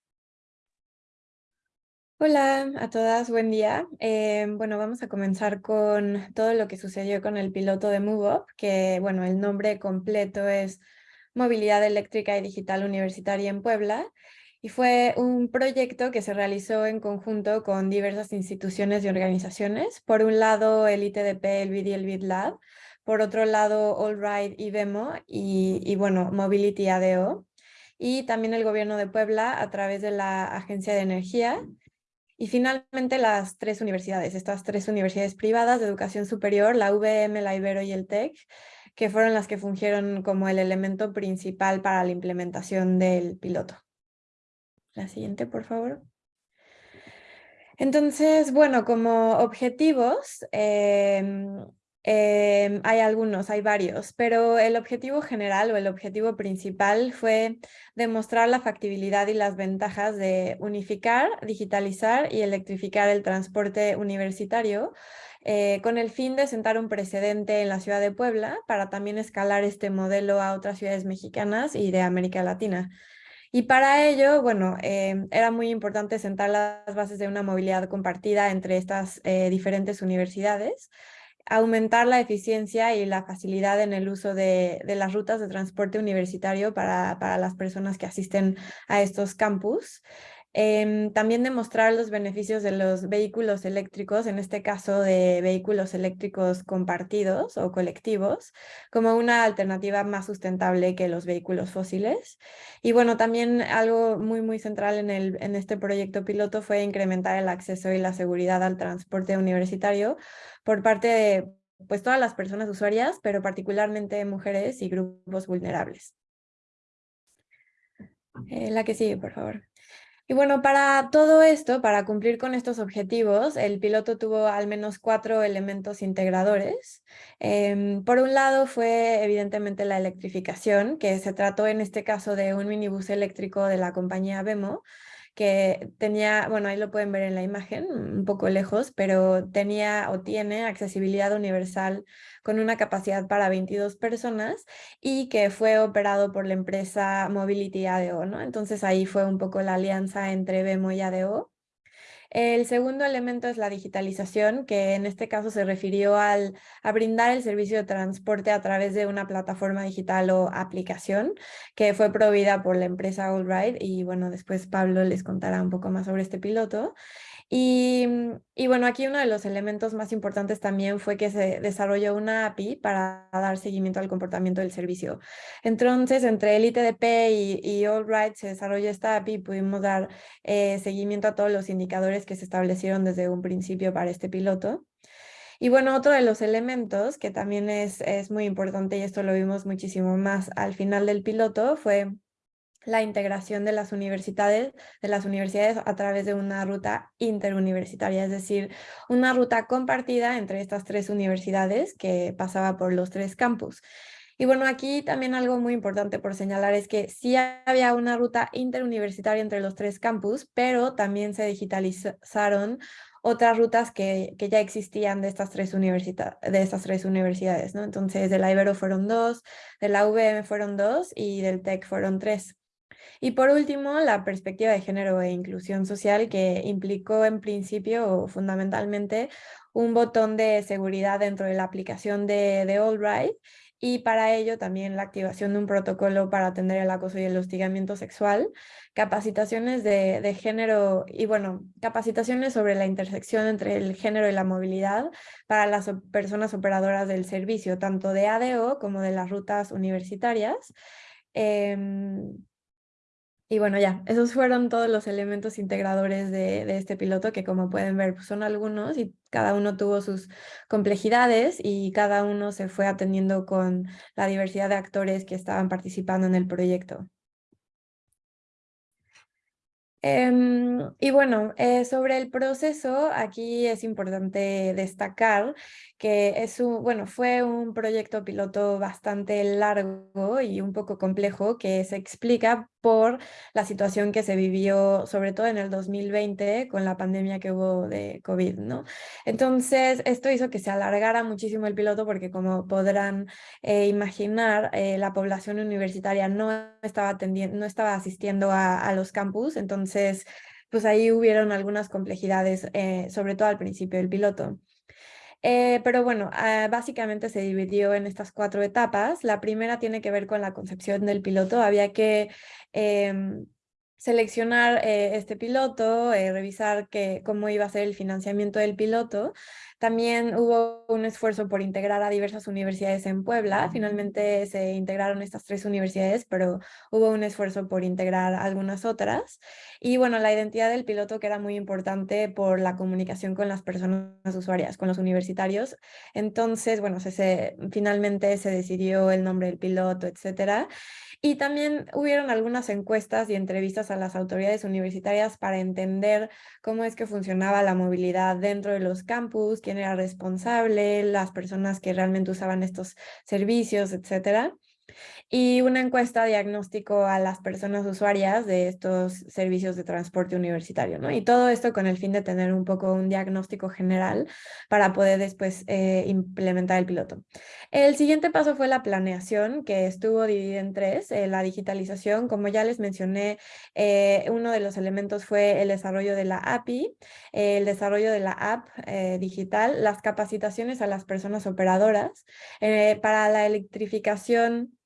Hola a todas, buen día. Eh, bueno, vamos a comenzar con todo lo que sucedió con el piloto de MoveUp, que bueno, el nombre completo es Movilidad Eléctrica y Digital Universitaria en Puebla, y fue un proyecto que se realizó en conjunto con diversas instituciones y organizaciones. Por un lado, el ITDP, el BID y el BitLab, por otro lado, AllRide y Vemo, y, y bueno, Mobility ADO, y también el gobierno de Puebla a través de la Agencia de Energía, y finalmente las tres universidades, estas tres universidades privadas de educación superior, la UVM, la Ibero y el TEC, que fueron las que fungieron como el elemento principal para la implementación del piloto. La siguiente, por favor. Entonces, bueno, como objetivos, em, Em, hay algunos, hay varios, pero el objetivo general o el objetivo principal fue demostrar la factibilidad y las ventajas de unificar, digitalizar y electrificar el transporte universitario eh, con el fin de sentar un precedente en la ciudad de Puebla para también escalar este modelo a otras ciudades mexicanas y de América Latina. Y para ello, bueno, em, era muy importante sentar las bases de una movilidad compartida entre estas eh, diferentes universidades, aumentar la eficiencia y la facilidad en el uso de, las rutas de transporte universitario para, para, las personas que asisten a estos campus. Em, también demostrar los beneficios de los vehículos eléctricos, en este caso de vehículos eléctricos compartidos o colectivos, como una alternativa más sustentable que los vehículos fósiles. Y bueno, también algo muy, muy central en, el, en este proyecto piloto fue incrementar el acceso y la seguridad al transporte universitario por parte de pues, todas las personas usuarias, pero particularmente mujeres y grupos vulnerables. Eh, la que sigue, por favor. Y bueno, para todo esto, para cumplir con estos objetivos, el piloto tuvo al menos cuatro elementos integradores. Em, por un lado fue evidentemente la electrificación, que se trató en este caso de un minibús eléctrico de la compañía Vemo, que tenía, bueno, ahí lo pueden ver en la imagen, un poco lejos, pero tenía o tiene accesibilidad universal con una capacidad para 22 personas y que fue operado por la empresa Mobility ADO, ¿no? Entonces ahí fue un poco la alianza entre Vemo y ADO el segundo elemento es la digitalización, que en este caso se refirió al, a brindar el servicio de transporte a través de una plataforma digital o aplicación que fue proveída por la empresa AllRide y bueno, después Pablo les contará un poco más sobre este piloto. Y, y, bueno, aquí uno de los elementos más importantes también fue que se desarrolló una API para dar seguimiento al comportamiento del servicio. Entonces, entre el ITDP y, y AllRide se desarrolló esta API y pudimos dar eh, seguimiento a todos los indicadores que se establecieron desde un principio para este piloto. Y bueno, otro de los elementos que también es, es muy importante y esto lo vimos muchísimo más al final del piloto fue la integración de las universidades, de las universidades a través de una ruta interuniversitaria, es decir, una ruta compartida entre estas tres universidades que pasaba por los tres campus. Y bueno, aquí también algo muy importante por señalar es que sí había una ruta interuniversitaria entre los tres campus, pero también se digitalizaron otras rutas que, que ya existían de estas tres, de estas tres universidades, ¿no? Entonces, de la Ibero fueron dos, de la UVM fueron dos y del TEC fueron tres. Y por último, la perspectiva de género e inclusión social que implicó en principio o fundamentalmente un botón de seguridad dentro de la aplicación de, de Albright y para ello también la activación de un protocolo para atender el acoso y el hostigamiento sexual, capacitaciones de, de, género y bueno, capacitaciones sobre la intersección entre el género y la movilidad para las personas operadoras del servicio, tanto de ADO como de las rutas universitarias. Eh, y bueno, ya, esos fueron todos los elementos integradores de, de este piloto que como pueden ver pues son algunos y cada uno tuvo sus complejidades y cada uno se fue atendiendo con la diversidad de actores que estaban participando en el proyecto. Em, y bueno, eh, sobre el proceso, aquí es importante destacar que es un, bueno, fue un proyecto piloto bastante largo y un poco complejo que se explica por la situación que se vivió, sobre todo en el 2020, con la pandemia que hubo de COVID, ¿no? Entonces, esto hizo que se alargara muchísimo el piloto porque, como podrán eh, imaginar, eh, la población universitaria no estaba, atendiendo, no estaba asistiendo a, a los campus, entonces, pues ahí hubieron algunas complejidades, eh, sobre todo al principio del piloto. Eh, pero bueno, ah, básicamente se dividió en estas cuatro etapas. La primera tiene que ver con la concepción del piloto. Había que em, seleccionar eh, este piloto, revisar que, cómo iba a ser el financiamiento del piloto. También hubo un esfuerzo por integrar a diversas universidades en Puebla. Finalmente se integraron estas tres universidades, pero hubo un esfuerzo por integrar algunas otras. Y bueno, la identidad del piloto que era muy importante por la comunicación con las personas usuarias, con los universitarios. Entonces, bueno, se, finalmente se decidió el nombre del piloto, etcétera. Y también hubieron algunas encuestas y entrevistas a las autoridades universitarias para entender cómo es que funcionaba la movilidad dentro de los campus, quién era responsable, las personas que realmente usaban estos servicios, etcétera y una encuesta diagnóstico a las personas usuarias de estos servicios de transporte universitario, ¿no? Y todo esto con el fin de tener un poco un diagnóstico general para poder después eh, implementar el piloto. El siguiente paso fue la planeación, que estuvo dividida en tres, eh, la digitalización, como ya les mencioné, eh, uno de los elementos fue el desarrollo de la API, el desarrollo de la app digital, las capacitaciones a las personas operadoras, para la electrificación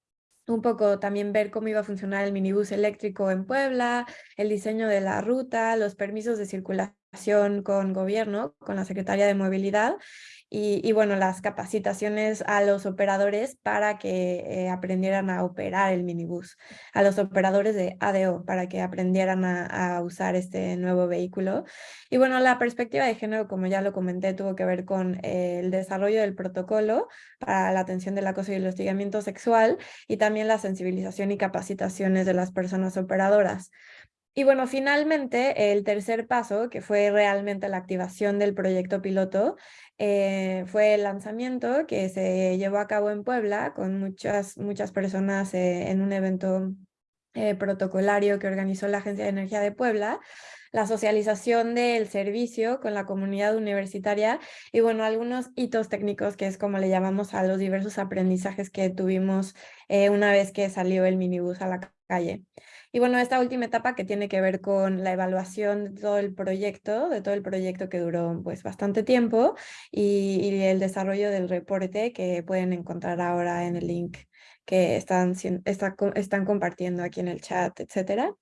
un poco también ver cómo iba a funcionar el minibús eléctrico en Puebla, el diseño de la ruta, los permisos de circulación con gobierno, con la Secretaría de Movilidad y, bueno, las capacitaciones a los operadores para que eh, aprendieran a operar el minibús, a los operadores de ADO para que aprendieran a, usar este nuevo vehículo. Y bueno, la perspectiva de género, como ya lo comenté, tuvo que ver con eh, el desarrollo del protocolo para la atención del acoso y el hostigamiento sexual y también la sensibilización y capacitaciones de las personas operadoras. Y bueno, finalmente el tercer paso, que fue realmente la activación del proyecto piloto, eh, fue el lanzamiento que se llevó a cabo en Puebla con muchas, muchas personas eh, en un evento eh, protocolario que organizó la Agencia de Energía de Puebla, la socialización del servicio con la comunidad universitaria y bueno, algunos hitos técnicos que es como le llamamos a los diversos aprendizajes que tuvimos una vez que salió el minibús a la calle. Y bueno, esta última etapa que tiene que ver con la evaluación de todo el proyecto, de todo el proyecto que duró pues bastante tiempo y, el desarrollo del reporte que pueden encontrar ahora en el link que están, están compartiendo aquí en el chat, etcétera.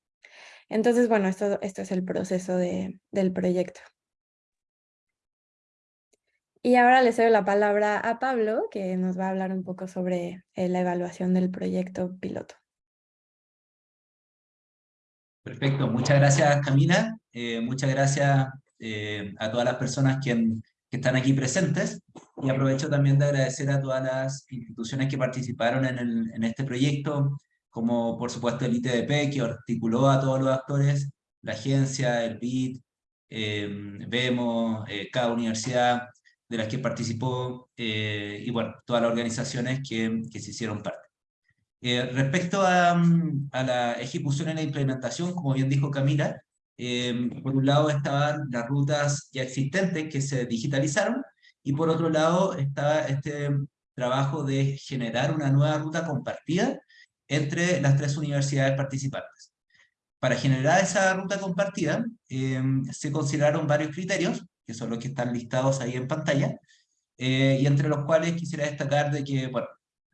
Entonces, bueno, esto, esto es el proceso de, del proyecto. Y ahora le cedo la palabra a Pablo, que nos va a hablar un poco sobre eh, la evaluación del proyecto piloto. Perfecto, muchas gracias Camila, eh, muchas gracias eh, a todas las personas que, están aquí presentes. Y aprovecho también de agradecer a todas las instituciones que participaron en, este proyecto, como por supuesto el ITDP, que articuló a todos los actores, la agencia, el BID, vemos, cada universidad de las que participó, y bueno, todas las organizaciones que se hicieron parte. Eh, respecto a, mm, a, la ejecución y la implementación, como bien dijo Camila, eh, por un lado estaban las rutas ya existentes que se digitalizaron, y por otro lado estaba este trabajo de generar una nueva ruta compartida entre las tres universidades participantes. Para generar esa ruta compartida, eh, se consideraron varios criterios, que son los que están listados ahí en pantalla, y entre los cuales quisiera destacar de que, bueno,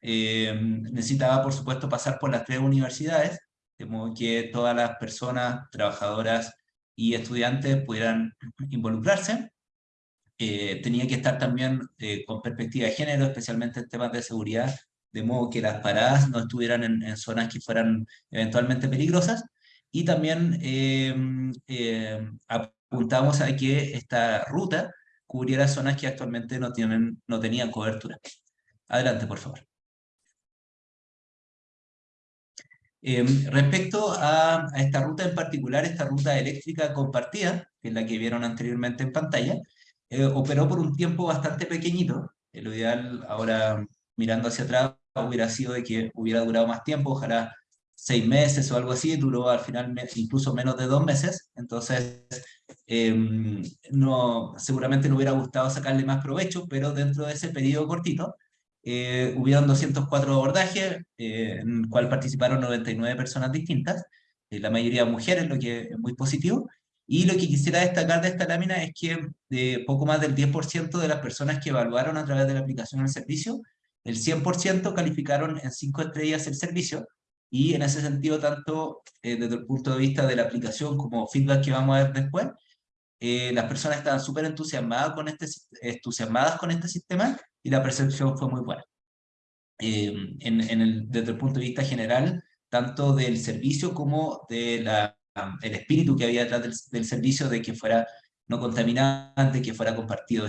eh, necesitaba, por supuesto, pasar por las tres universidades, de modo que todas las personas, trabajadoras y estudiantes pudieran involucrarse. Eh, tenía que estar también eh, con perspectiva de género, especialmente en temas de seguridad, de modo que las paradas no estuvieran en, zonas que fueran eventualmente peligrosas. Y también apuntamos a que esta ruta cubriera zonas que actualmente no, tienen, no tenían cobertura. Adelante, por favor. Em, respecto a, esta ruta en particular, esta ruta eléctrica compartida, que es la que vieron anteriormente en pantalla, eh, operó por un tiempo bastante pequeñito. lo ideal, ahora mirando hacia atrás, hubiera sido de que hubiera durado más tiempo, ojalá seis meses o algo así, duró al final incluso menos de dos meses, entonces em, no, seguramente no hubiera gustado sacarle más provecho, pero dentro de ese periodo cortito, eh, hubieron 204 abordajes, eh, en el cual participaron 99 personas distintas, eh, la mayoría mujeres, lo que es muy positivo. Y lo que quisiera destacar de esta lámina es que de poco más del 10% de las personas que evaluaron a través de la aplicación del servicio, el 100% calificaron en 5 estrellas el servicio, y en ese sentido, tanto desde el punto de vista de la aplicación como feedback que vamos a ver después, las personas estaban súper entusiasmadas con este, entusiasmadas con este sistema y la percepción fue muy buena. Eh, en, en el, desde el punto de vista general, tanto del servicio como del el espíritu que había detrás del, del, servicio de que fuera no contaminante, que fuera compartido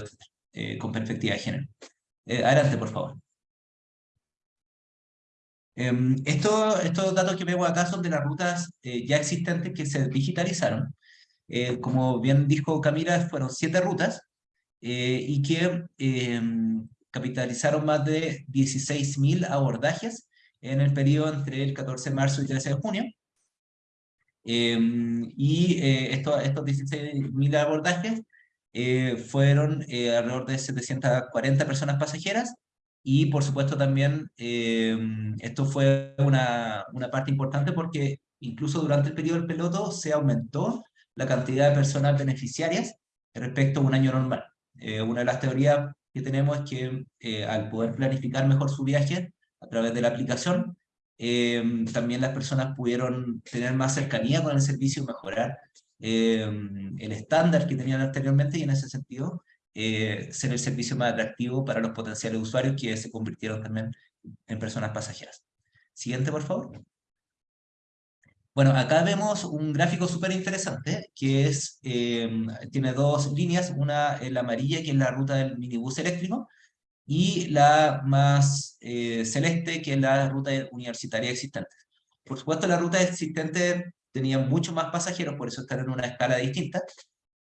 eh, con perspectiva de género. Eh, adelante, por favor. Em, esto, estos datos que vemos acá son de las rutas ya existentes que se digitalizaron. como bien dijo Camila, fueron siete rutas y que em, capitalizaron más de 16.000 abordajes en el periodo entre el 14 de marzo y 13 de junio. Em, y eh, estos, estos 16.000 abordajes eh, fueron eh, alrededor de 740 personas pasajeras y por supuesto también em, esto fue una, una parte importante porque incluso durante el periodo del piloto se aumentó la cantidad de personas beneficiarias respecto a un año normal. una de las teorías que tenemos es que eh, al poder planificar mejor su viaje a través de la aplicación, eh, también las personas pudieron tener más cercanía con el servicio, mejorar eh, el estándar que tenían anteriormente y en ese sentido ser el servicio más atractivo para los potenciales usuarios que se convirtieron también en personas pasajeras. Siguiente, por favor. Bueno, acá vemos un gráfico súper interesante, que es, eh, tiene dos líneas, una en la amarilla, que es la ruta del minibús eléctrico, y la más eh, celeste, que es la ruta universitaria existente. Por supuesto, la ruta existente tenía mucho más pasajeros, por eso están en una escala distinta,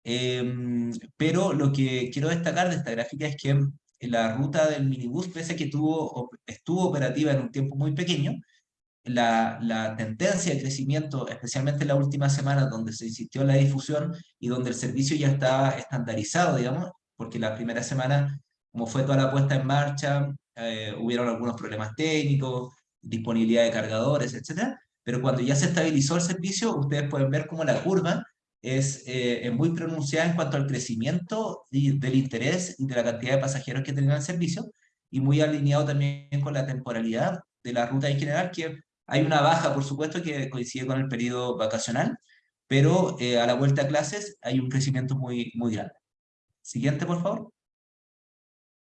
em, pero lo que quiero destacar de esta gráfica es que la ruta del minibús, pese a que tuvo, estuvo operativa en un tiempo muy pequeño, la, tendencia de crecimiento, especialmente en la última semana, donde se insistió en la difusión y donde el servicio ya está estandarizado, digamos, porque la primera semana, como fue toda la puesta en marcha, eh, hubieron algunos problemas técnicos, disponibilidad de cargadores, etc. Pero cuando ya se estabilizó el servicio, ustedes pueden ver cómo la curva es, eh, muy pronunciada en cuanto al crecimiento del interés y de la cantidad de pasajeros que tenían el servicio, y muy alineado también con la temporalidad de la ruta en general, que hay una baja, por supuesto, que coincide con el periodo vacacional, pero eh, a la vuelta a clases hay un crecimiento muy, muy grande. Siguiente, por favor.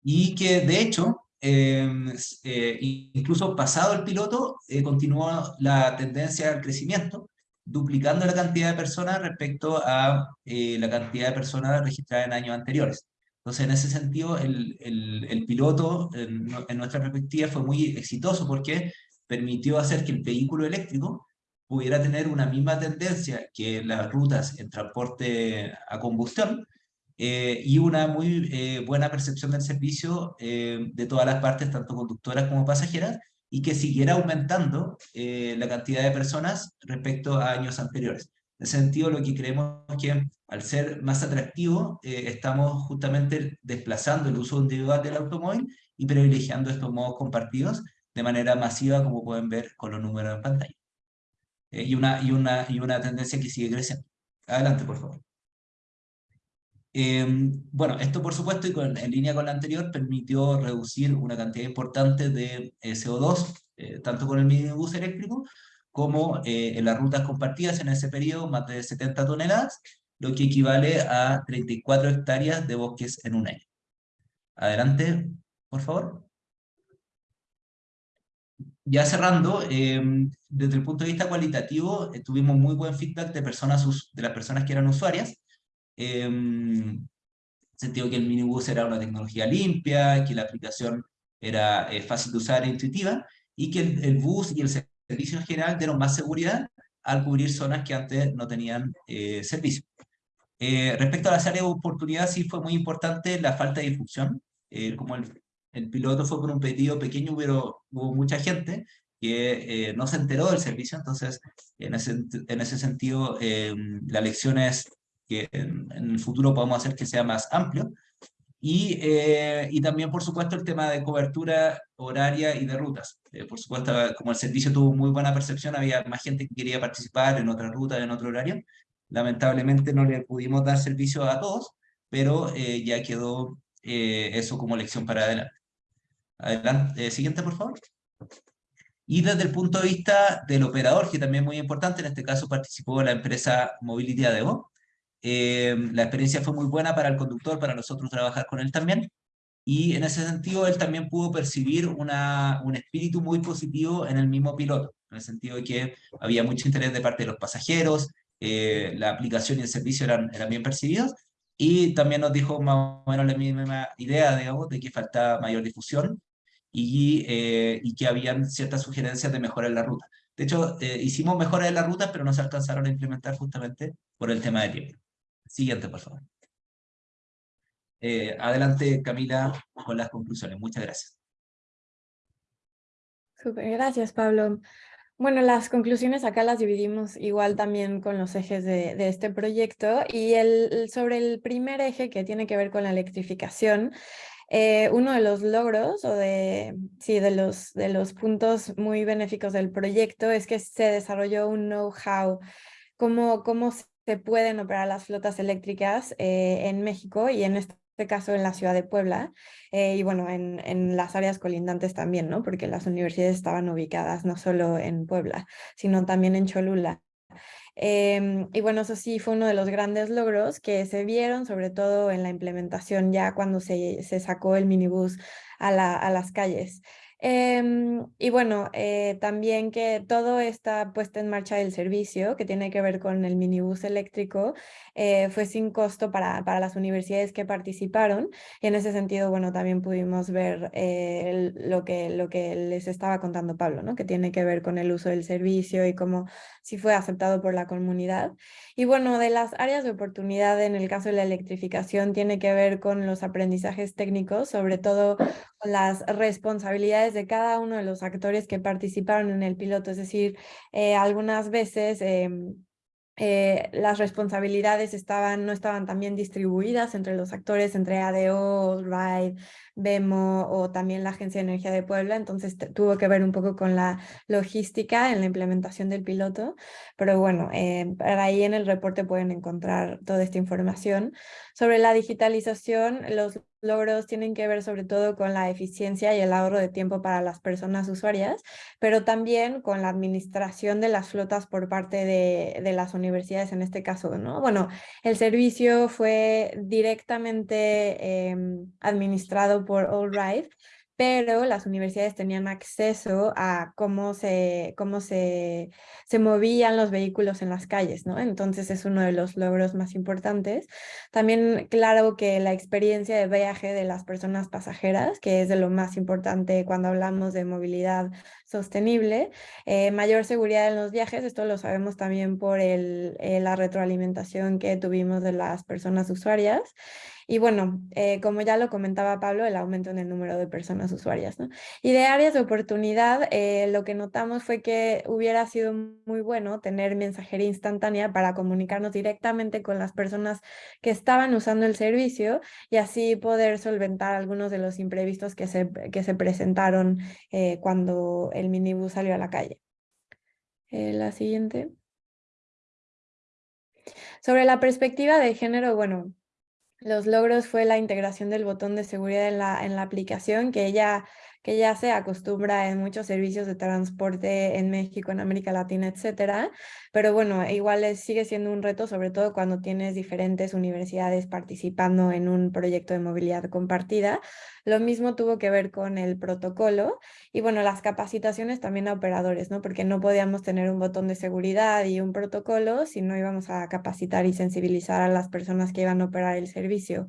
Y que, de hecho, em, eh, incluso pasado el piloto, eh, continuó la tendencia al crecimiento, duplicando la cantidad de personas respecto a la cantidad de personas registradas en años anteriores. Entonces, en ese sentido, el, el, el piloto, en, en, nuestra perspectiva, fue muy exitoso porque permitió hacer que el vehículo eléctrico pudiera tener una misma tendencia que las rutas en transporte a combustión eh, y una muy eh, buena percepción del servicio eh, de todas las partes, tanto conductoras como pasajeras, y que siguiera aumentando la cantidad de personas respecto a años anteriores. En ese sentido, lo que creemos es que al ser más atractivo, estamos justamente desplazando el uso individual del automóvil y privilegiando estos modos compartidos de manera masiva, como pueden ver con los números en pantalla. y, una, y, una, y una tendencia que sigue creciendo. Adelante, por favor. Em, bueno, esto por supuesto y en línea con la anterior permitió reducir una cantidad importante de eh, CO2, eh, tanto con el minibús eléctrico como eh, en las rutas compartidas en ese periodo, más de 70 toneladas, lo que equivale a 34 hectáreas de bosques en un año. Adelante, por favor. Ya cerrando, em, desde el punto de vista cualitativo, tuvimos muy buen feedback de, personas, de las personas que eran usuarias, eh, sentido que el minibus era una tecnología limpia, que la aplicación era eh, fácil de usar e intuitiva, y que el, bus y el servicio en general dieron más seguridad al cubrir zonas que antes no tenían eh, servicio. Eh, respecto a las áreas de oportunidad, sí fue muy importante la falta de difusión, como el, el, piloto fue por un pedido pequeño, pero hubo mucha gente que no se enteró del servicio, entonces en ese, en ese sentido la lección es que en, el futuro podemos hacer que sea más amplio. Y, eh, y también, por supuesto, el tema de cobertura horaria y de rutas. Eh, por supuesto, como el servicio tuvo muy buena percepción, había más gente que quería participar en otra ruta, en otro horario. Lamentablemente no le pudimos dar servicio a todos, pero eh, ya quedó eso como lección para adelante. Adelante, siguiente, por favor. Y desde el punto de vista del operador, que también es muy importante, en este caso participó la empresa Mobility ADO, eh, la experiencia fue muy buena para el conductor, para nosotros trabajar con él también. Y en ese sentido, él también pudo percibir una, un espíritu muy positivo en el mismo piloto, en el sentido de que había mucho interés de parte de los pasajeros, eh, la aplicación y el servicio eran, eran bien percibidos, y también nos dijo más o menos la misma idea, digamos, de que faltaba mayor difusión y, eh, y que habían ciertas sugerencias de mejorar la ruta. De hecho, hicimos mejoras en la ruta, pero no se alcanzaron a implementar justamente por el tema de tiempo. Siguiente, por favor. Eh, adelante, Camila, con las conclusiones. Muchas gracias. Súper, gracias, Pablo. Bueno, las conclusiones acá las dividimos igual también con los ejes de, este proyecto y el, sobre el primer eje que tiene que ver con la electrificación, eh, uno de los logros o de, sí, de, los, de los puntos muy benéficos del proyecto es que se desarrolló un know-how, cómo, cómo se pueden operar las flotas eléctricas eh, en México y en este caso en la ciudad de Puebla eh, y bueno, en, en, las áreas colindantes también, ¿no? Porque las universidades estaban ubicadas no solo en Puebla, sino también en Cholula. Em, y bueno, eso sí fue uno de los grandes logros que se vieron, sobre todo en la implementación ya cuando se, se sacó el minibús a, la, a las calles. Em, y bueno, eh, también que todo está puesto en marcha del servicio, que tiene que ver con el minibús eléctrico, eh, fue sin costo para, para, las universidades que participaron. Y en ese sentido, bueno, también pudimos ver eh, lo, que, lo que les estaba contando Pablo, ¿no? que tiene que ver con el uso del servicio y cómo si fue aceptado por la comunidad. Y bueno, de las áreas de oportunidad en el caso de la electrificación tiene que ver con los aprendizajes técnicos, sobre todo con las responsabilidades de cada uno de los actores que participaron en el piloto. Es decir, eh, algunas veces em, eh, las responsabilidades no estaban tan distribuidas entre los actores, entre ADO, RIDE, Vemo o también la Agencia de Energía de Puebla, entonces tuvo que ver un poco con la logística en la implementación del piloto, pero bueno, eh, ahí en el reporte pueden encontrar toda esta información. Sobre la digitalización, los logros tienen que ver sobre todo con la eficiencia y el ahorro de tiempo para las personas usuarias, pero también con la administración de las flotas por parte de, las universidades en este caso, ¿no? Bueno, el servicio fue directamente eh, administrado por Allride, pero las universidades tenían acceso a cómo se, cómo se, se movían los vehículos en las calles, ¿no? Entonces es uno de los logros más importantes. También claro que la experiencia de viaje de las personas pasajeras, que es de lo más importante cuando hablamos de movilidad sostenible, eh, mayor seguridad en los viajes, esto lo sabemos también por el, eh, la retroalimentación que tuvimos de las personas usuarias, y bueno, eh, como ya lo comentaba Pablo, el aumento en el número de personas usuarias. ¿no? Y de áreas de oportunidad, eh, lo que notamos fue que hubiera sido muy bueno tener mensajería instantánea para comunicarnos directamente con las personas que estaban usando el servicio y así poder solventar algunos de los imprevistos que se, que se presentaron eh, cuando el minibús salió a la calle. la siguiente. Sobre la perspectiva de género, bueno, los logros fue la integración del botón de seguridad en la, en la aplicación, que ya, que ya se acostumbra en muchos servicios de transporte en México, en América Latina, etcétera. Pero bueno, igual sigue siendo un reto, sobre todo cuando tienes diferentes universidades participando en un proyecto de movilidad compartida. Lo mismo tuvo que ver con el protocolo y bueno, las capacitaciones también a operadores, ¿no? Porque no podíamos tener un botón de seguridad y un protocolo si no íbamos a capacitar y sensibilizar a las personas que iban a operar el servicio.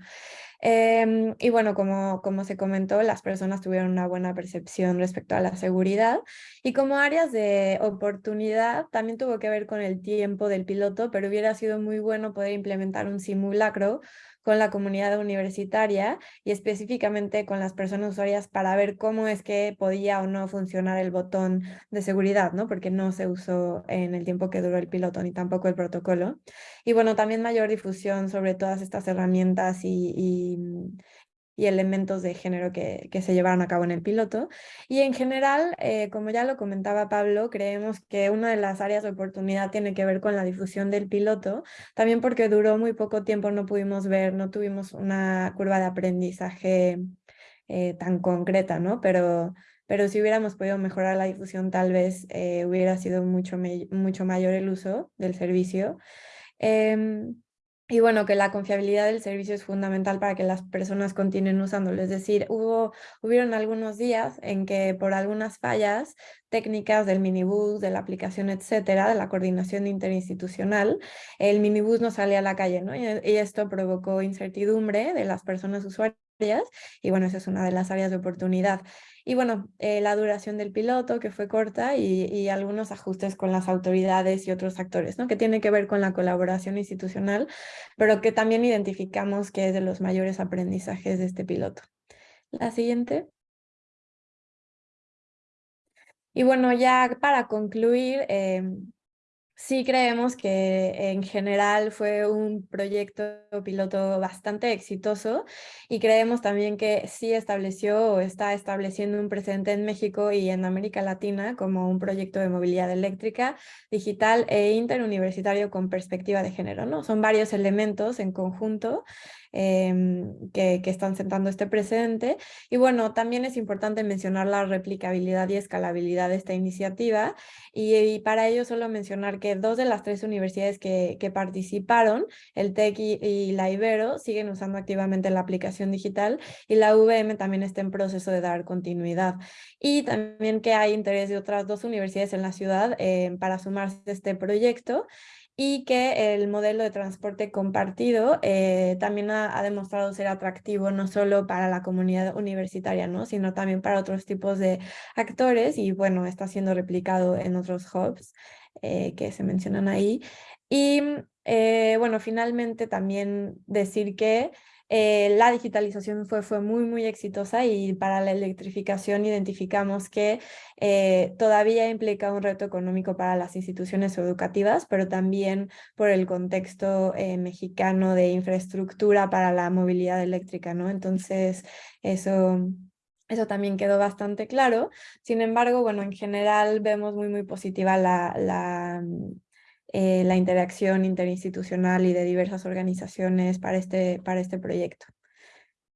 Em, y bueno, como, como se comentó, las personas tuvieron una buena percepción respecto a la seguridad y como áreas de oportunidad también tuvo que ver con el tiempo del piloto, pero hubiera sido muy bueno poder implementar un simulacro con la comunidad universitaria y específicamente con las personas usuarias para ver cómo es que podía o no funcionar el botón de seguridad, ¿no? Porque no se usó en el tiempo que duró el piloto ni tampoco el protocolo. Y bueno, también mayor difusión sobre todas estas herramientas y, y elementos de género que, que, se llevaron a cabo en el piloto. Y en general, eh, como ya lo comentaba Pablo, creemos que una de las áreas de oportunidad tiene que ver con la difusión del piloto, también porque duró muy poco tiempo, no pudimos ver, no tuvimos una curva de aprendizaje eh, tan concreta, ¿no? Pero, pero si hubiéramos podido mejorar la difusión, tal vez eh, hubiera sido mucho, mucho mayor el uso del servicio. Em, y bueno, que la confiabilidad del servicio es fundamental para que las personas continúen usándolo. Es decir, hubo, hubieron algunos días en que por algunas fallas técnicas del minibús, de la aplicación, etcétera, de la coordinación interinstitucional, el minibús no salía a la calle, ¿no? Y, y esto provocó incertidumbre de las personas usuarias y bueno, esa es una de las áreas de oportunidad. Y bueno, eh, la duración del piloto que fue corta y, algunos ajustes con las autoridades y otros actores, ¿no? que tiene que ver con la colaboración institucional, pero que también identificamos que es de los mayores aprendizajes de este piloto. La siguiente. Y bueno, ya para concluir, em, Sí creemos que en general fue un proyecto piloto bastante exitoso y creemos también que sí estableció o está estableciendo un precedente en México y en América Latina como un proyecto de movilidad eléctrica, digital e interuniversitario con perspectiva de género. ¿no? Son varios elementos en conjunto Em, que, están sentando este precedente. Y bueno, también es importante mencionar la replicabilidad y escalabilidad de esta iniciativa y, para ello solo mencionar que dos de las tres universidades que, participaron, el TEC y, la Ibero, siguen usando activamente la aplicación digital y la VM también está en proceso de dar continuidad. Y también que hay interés de otras dos universidades en la ciudad em, para sumarse a este proyecto y que el modelo de transporte compartido eh, también ha, demostrado ser atractivo no solo para la comunidad universitaria, ¿no? sino también para otros tipos de actores y bueno, está siendo replicado en otros hubs eh, que se mencionan ahí. Y eh, bueno, finalmente también decir que eh, la digitalización fue, fue muy, muy exitosa y para la electrificación identificamos que eh, todavía implica un reto económico para las instituciones educativas, pero también por el contexto eh, mexicano de infraestructura para la movilidad eléctrica, ¿no? Entonces, eso... Eso también quedó bastante claro. Sin embargo, bueno, en general vemos muy, muy positiva la, la eh, la interacción interinstitucional y de diversas organizaciones para este, para este proyecto.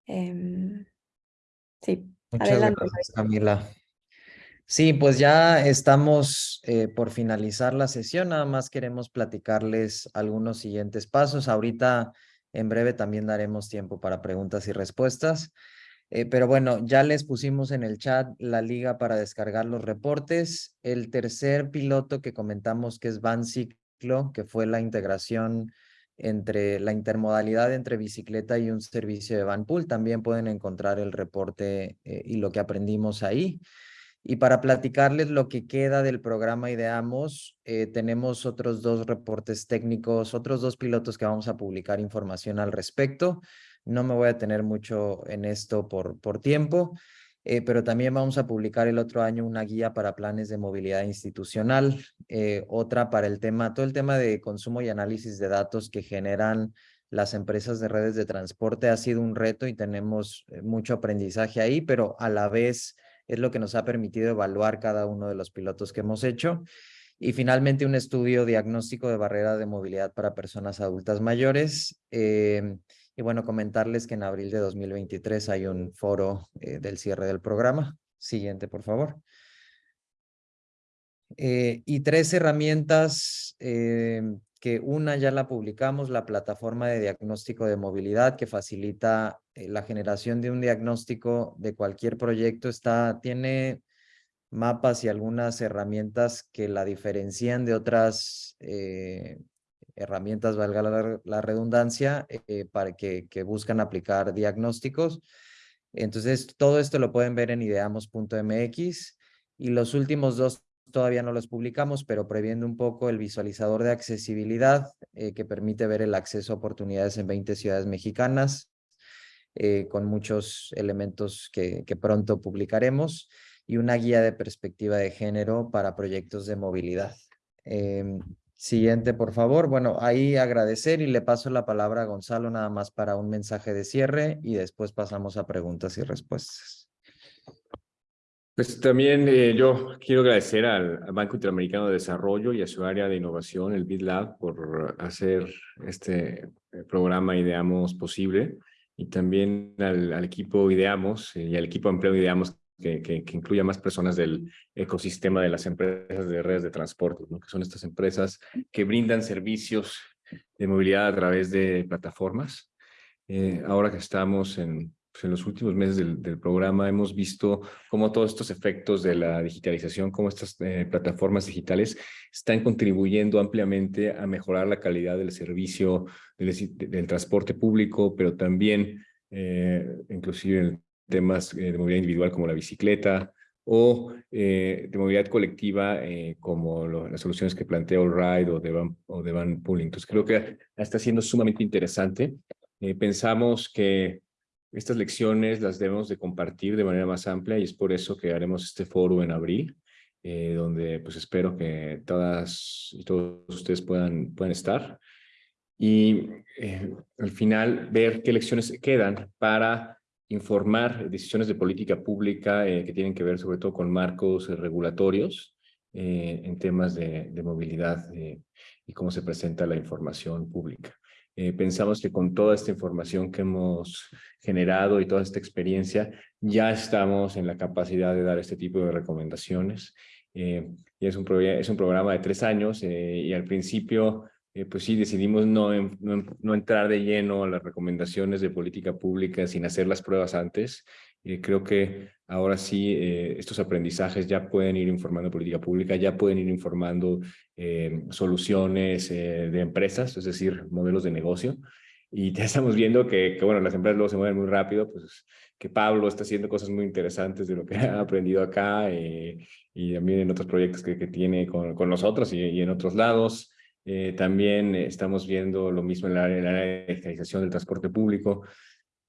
Em, sí, Muchas adelante. Gracias, Camila. Sí, pues ya estamos eh, por finalizar la sesión, nada más queremos platicarles algunos siguientes pasos. Ahorita en breve también daremos tiempo para preguntas y respuestas. Eh, pero bueno, ya les pusimos en el chat la liga para descargar los reportes. El tercer piloto que comentamos que es Van Que fue la integración entre la intermodalidad entre bicicleta y un servicio de Van Pool. También pueden encontrar el reporte eh, y lo que aprendimos ahí. Y para platicarles lo que queda del programa Ideamos, eh, tenemos otros dos reportes técnicos, otros dos pilotos que vamos a publicar información al respecto. No me voy a tener mucho en esto por, por tiempo, eh, pero también vamos a publicar el otro año una guía para planes de movilidad institucional, eh, otra para el tema, todo el tema de consumo y análisis de datos que generan las empresas de redes de transporte ha sido un reto y tenemos eh, mucho aprendizaje ahí, pero a la vez es lo que nos ha permitido evaluar cada uno de los pilotos que hemos hecho. Y finalmente un estudio diagnóstico de barrera de movilidad para personas adultas mayores. Y bueno, comentarles que en abril de 2023 hay un foro eh, del cierre del programa. Siguiente, por favor. Eh, y tres herramientas eh, que una ya la publicamos, la plataforma de diagnóstico de movilidad que facilita la generación de un diagnóstico de cualquier proyecto. Está, tiene mapas y algunas herramientas que la diferencian de otras herramientas, valga la, redundancia, eh, para que, buscan aplicar diagnósticos. Entonces, todo esto lo pueden ver en ideamos.mx y los últimos dos todavía no los publicamos, pero previendo un poco el visualizador de accesibilidad eh, que permite ver el acceso a oportunidades en 20 ciudades mexicanas, eh, con muchos elementos que, que pronto publicaremos y una guía de perspectiva de género para proyectos de movilidad. Em, Siguiente, por favor. Bueno, ahí agradecer y le paso la palabra a Gonzalo nada más para un mensaje de cierre y después pasamos a preguntas y respuestas. Pues también eh, yo quiero agradecer al, Banco Interamericano de Desarrollo y a su área de innovación, el BitLab, por hacer este eh, programa Ideamos posible y también al, equipo Ideamos y al equipo empleo Ideamos que, que, incluya más personas del ecosistema de las empresas de redes de transporte, ¿no? que son estas empresas que brindan servicios de movilidad a través de plataformas. Eh, ahora que estamos en, pues, en los últimos meses del, del, programa, hemos visto cómo todos estos efectos de la digitalización, cómo estas eh, plataformas digitales están contribuyendo ampliamente a mejorar la calidad del servicio del, del transporte público, pero también eh, inclusive temas eh, de movilidad individual como la bicicleta o eh, de movilidad colectiva eh, como las soluciones que plantea Allride o de Van, o de Van Pooling. Entonces creo que está siendo sumamente interesante. pensamos que estas lecciones las debemos de compartir de manera más amplia y es por eso que haremos este foro en abril, donde pues espero que todas y todos ustedes puedan, puedan estar y al final ver qué lecciones quedan para informar decisiones de política pública eh, que tienen que ver sobre todo con marcos eh, regulatorios eh, en temas de, movilidad y cómo se presenta la información pública. pensamos que con toda esta información que hemos generado y toda esta experiencia, ya estamos en la capacidad de dar este tipo de recomendaciones. y es un, es un programa de tres años y al principio eh, pues sí, decidimos no, no, entrar de lleno a las recomendaciones de política pública sin hacer las pruebas antes. Eh, creo que ahora sí eh, estos aprendizajes ya pueden ir informando política pública, ya pueden ir informando soluciones de empresas, es decir, modelos de negocio. Y ya estamos viendo que, que, bueno, las empresas luego se mueven muy rápido, pues que Pablo está haciendo cosas muy interesantes de lo que [LAUGHS] ha aprendido acá y también en otros proyectos que, que tiene con, con nosotros y, y en otros lados. Eh, también estamos viendo lo mismo en la, área de digitalización del transporte público.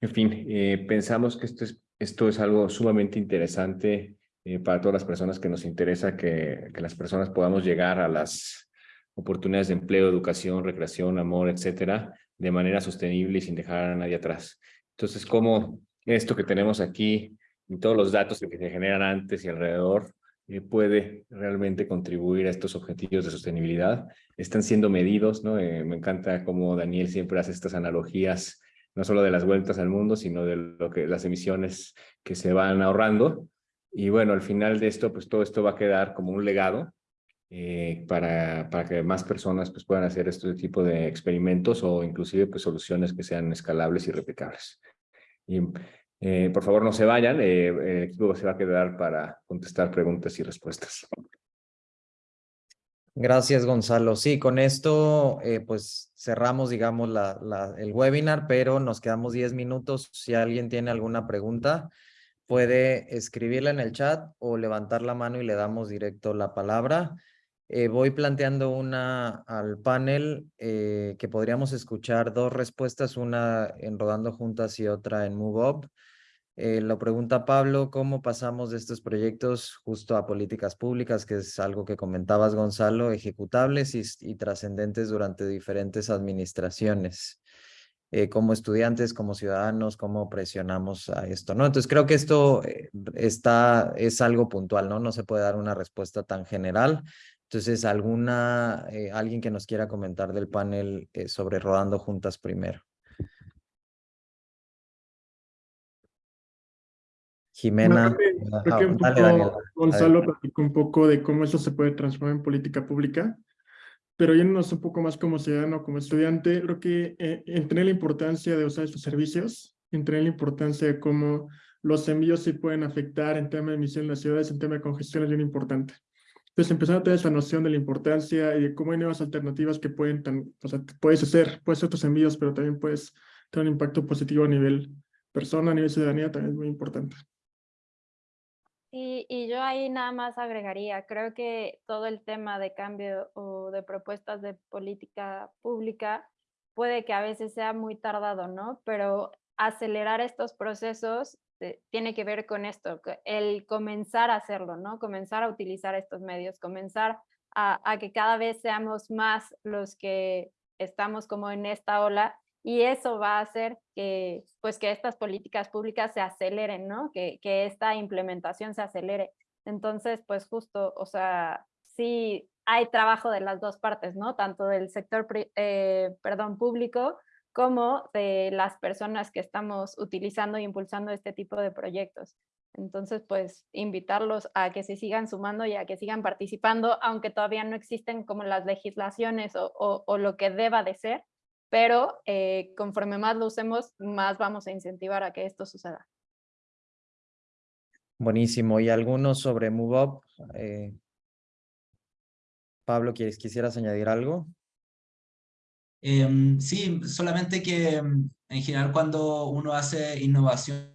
En fin, eh, pensamos que esto es, esto es algo sumamente interesante eh, para todas las personas que nos interesa que, que, las personas podamos llegar a las oportunidades de empleo, educación, recreación, amor, etcétera, de manera sostenible y sin dejar a nadie atrás. Entonces, como esto que tenemos aquí y todos los datos que se generan antes y alrededor eh, puede realmente contribuir a estos objetivos de sostenibilidad. Están siendo medidos, ¿no? Eh, me encanta cómo Daniel siempre hace estas analogías, no solo de las vueltas al mundo, sino de lo que, las emisiones que se van ahorrando. Y bueno, al final de esto, pues todo esto va a quedar como un legado eh, para, para que más personas pues, puedan hacer este tipo de experimentos o inclusive pues, soluciones que sean escalables y replicables. Y Eh, por favor, no se vayan, eh, el equipo se va a quedar para contestar preguntas y respuestas. Gracias, Gonzalo. Sí, con esto eh, pues cerramos, digamos, la, la, el webinar, pero nos quedamos 10 minutos. Si alguien tiene alguna pregunta, puede escribirla en el chat o levantar la mano y le damos directo la palabra. Eh, voy planteando una al panel eh, que podríamos escuchar dos respuestas, una en Rodando Juntas y otra en MoveUp. Eh, lo pregunta Pablo, ¿cómo pasamos de estos proyectos justo a políticas públicas, que es algo que comentabas, Gonzalo, ejecutables y, trascendentes durante diferentes administraciones? Eh, como estudiantes, como ciudadanos, cómo presionamos a esto, ¿no? Entonces creo que esto eh, está, es algo puntual, ¿no? No se puede dar una respuesta tan general. Entonces, alguna, alguien que nos quiera comentar del panel sobre Rodando Juntas primero. Jimena. creo que, un poco, Gonzalo platicó un poco de cómo eso se puede transformar en política pública, pero yéndonos un poco más como ciudadano, como estudiante, creo que eh, la importancia de usar estos servicios, entender la importancia de cómo los envíos sí pueden afectar en tema de emisión en las ciudades, en tema de congestión es bien importante. Entonces, empezar a tener esa noción de la importancia y de cómo hay nuevas alternativas que pueden, tan, o sea, puedes hacer, puedes hacer tus envíos, pero también puedes tener un impacto positivo a nivel persona, a nivel ciudadanía, también es muy importante. Y, y, yo ahí nada más agregaría, creo que todo el tema de cambio o de propuestas de política pública puede que a veces sea muy tardado, ¿no? Pero acelerar estos procesos eh, tiene que ver con esto, el comenzar a hacerlo, ¿no? Comenzar a utilizar estos medios, comenzar a, a que cada vez seamos más los que estamos como en esta ola y eso va a hacer que, pues, que estas políticas públicas se aceleren, ¿no? Que, que esta implementación se acelere. Entonces, pues justo, o sea, sí hay trabajo de las dos partes, ¿no? Tanto del sector, eh, perdón, público como de las personas que estamos utilizando e impulsando este tipo de proyectos. Entonces, pues invitarlos a que se sigan sumando y a que sigan participando, aunque todavía no existen como las legislaciones o, o, o lo que deba de ser, pero eh, conforme más lo usemos, más vamos a incentivar a que esto suceda. Buenísimo. ¿Y algunos sobre MoveUp? Eh, Pablo, ¿quieres, ¿quisieras añadir algo? Em, sí, solamente que em, en general cuando uno hace innovación,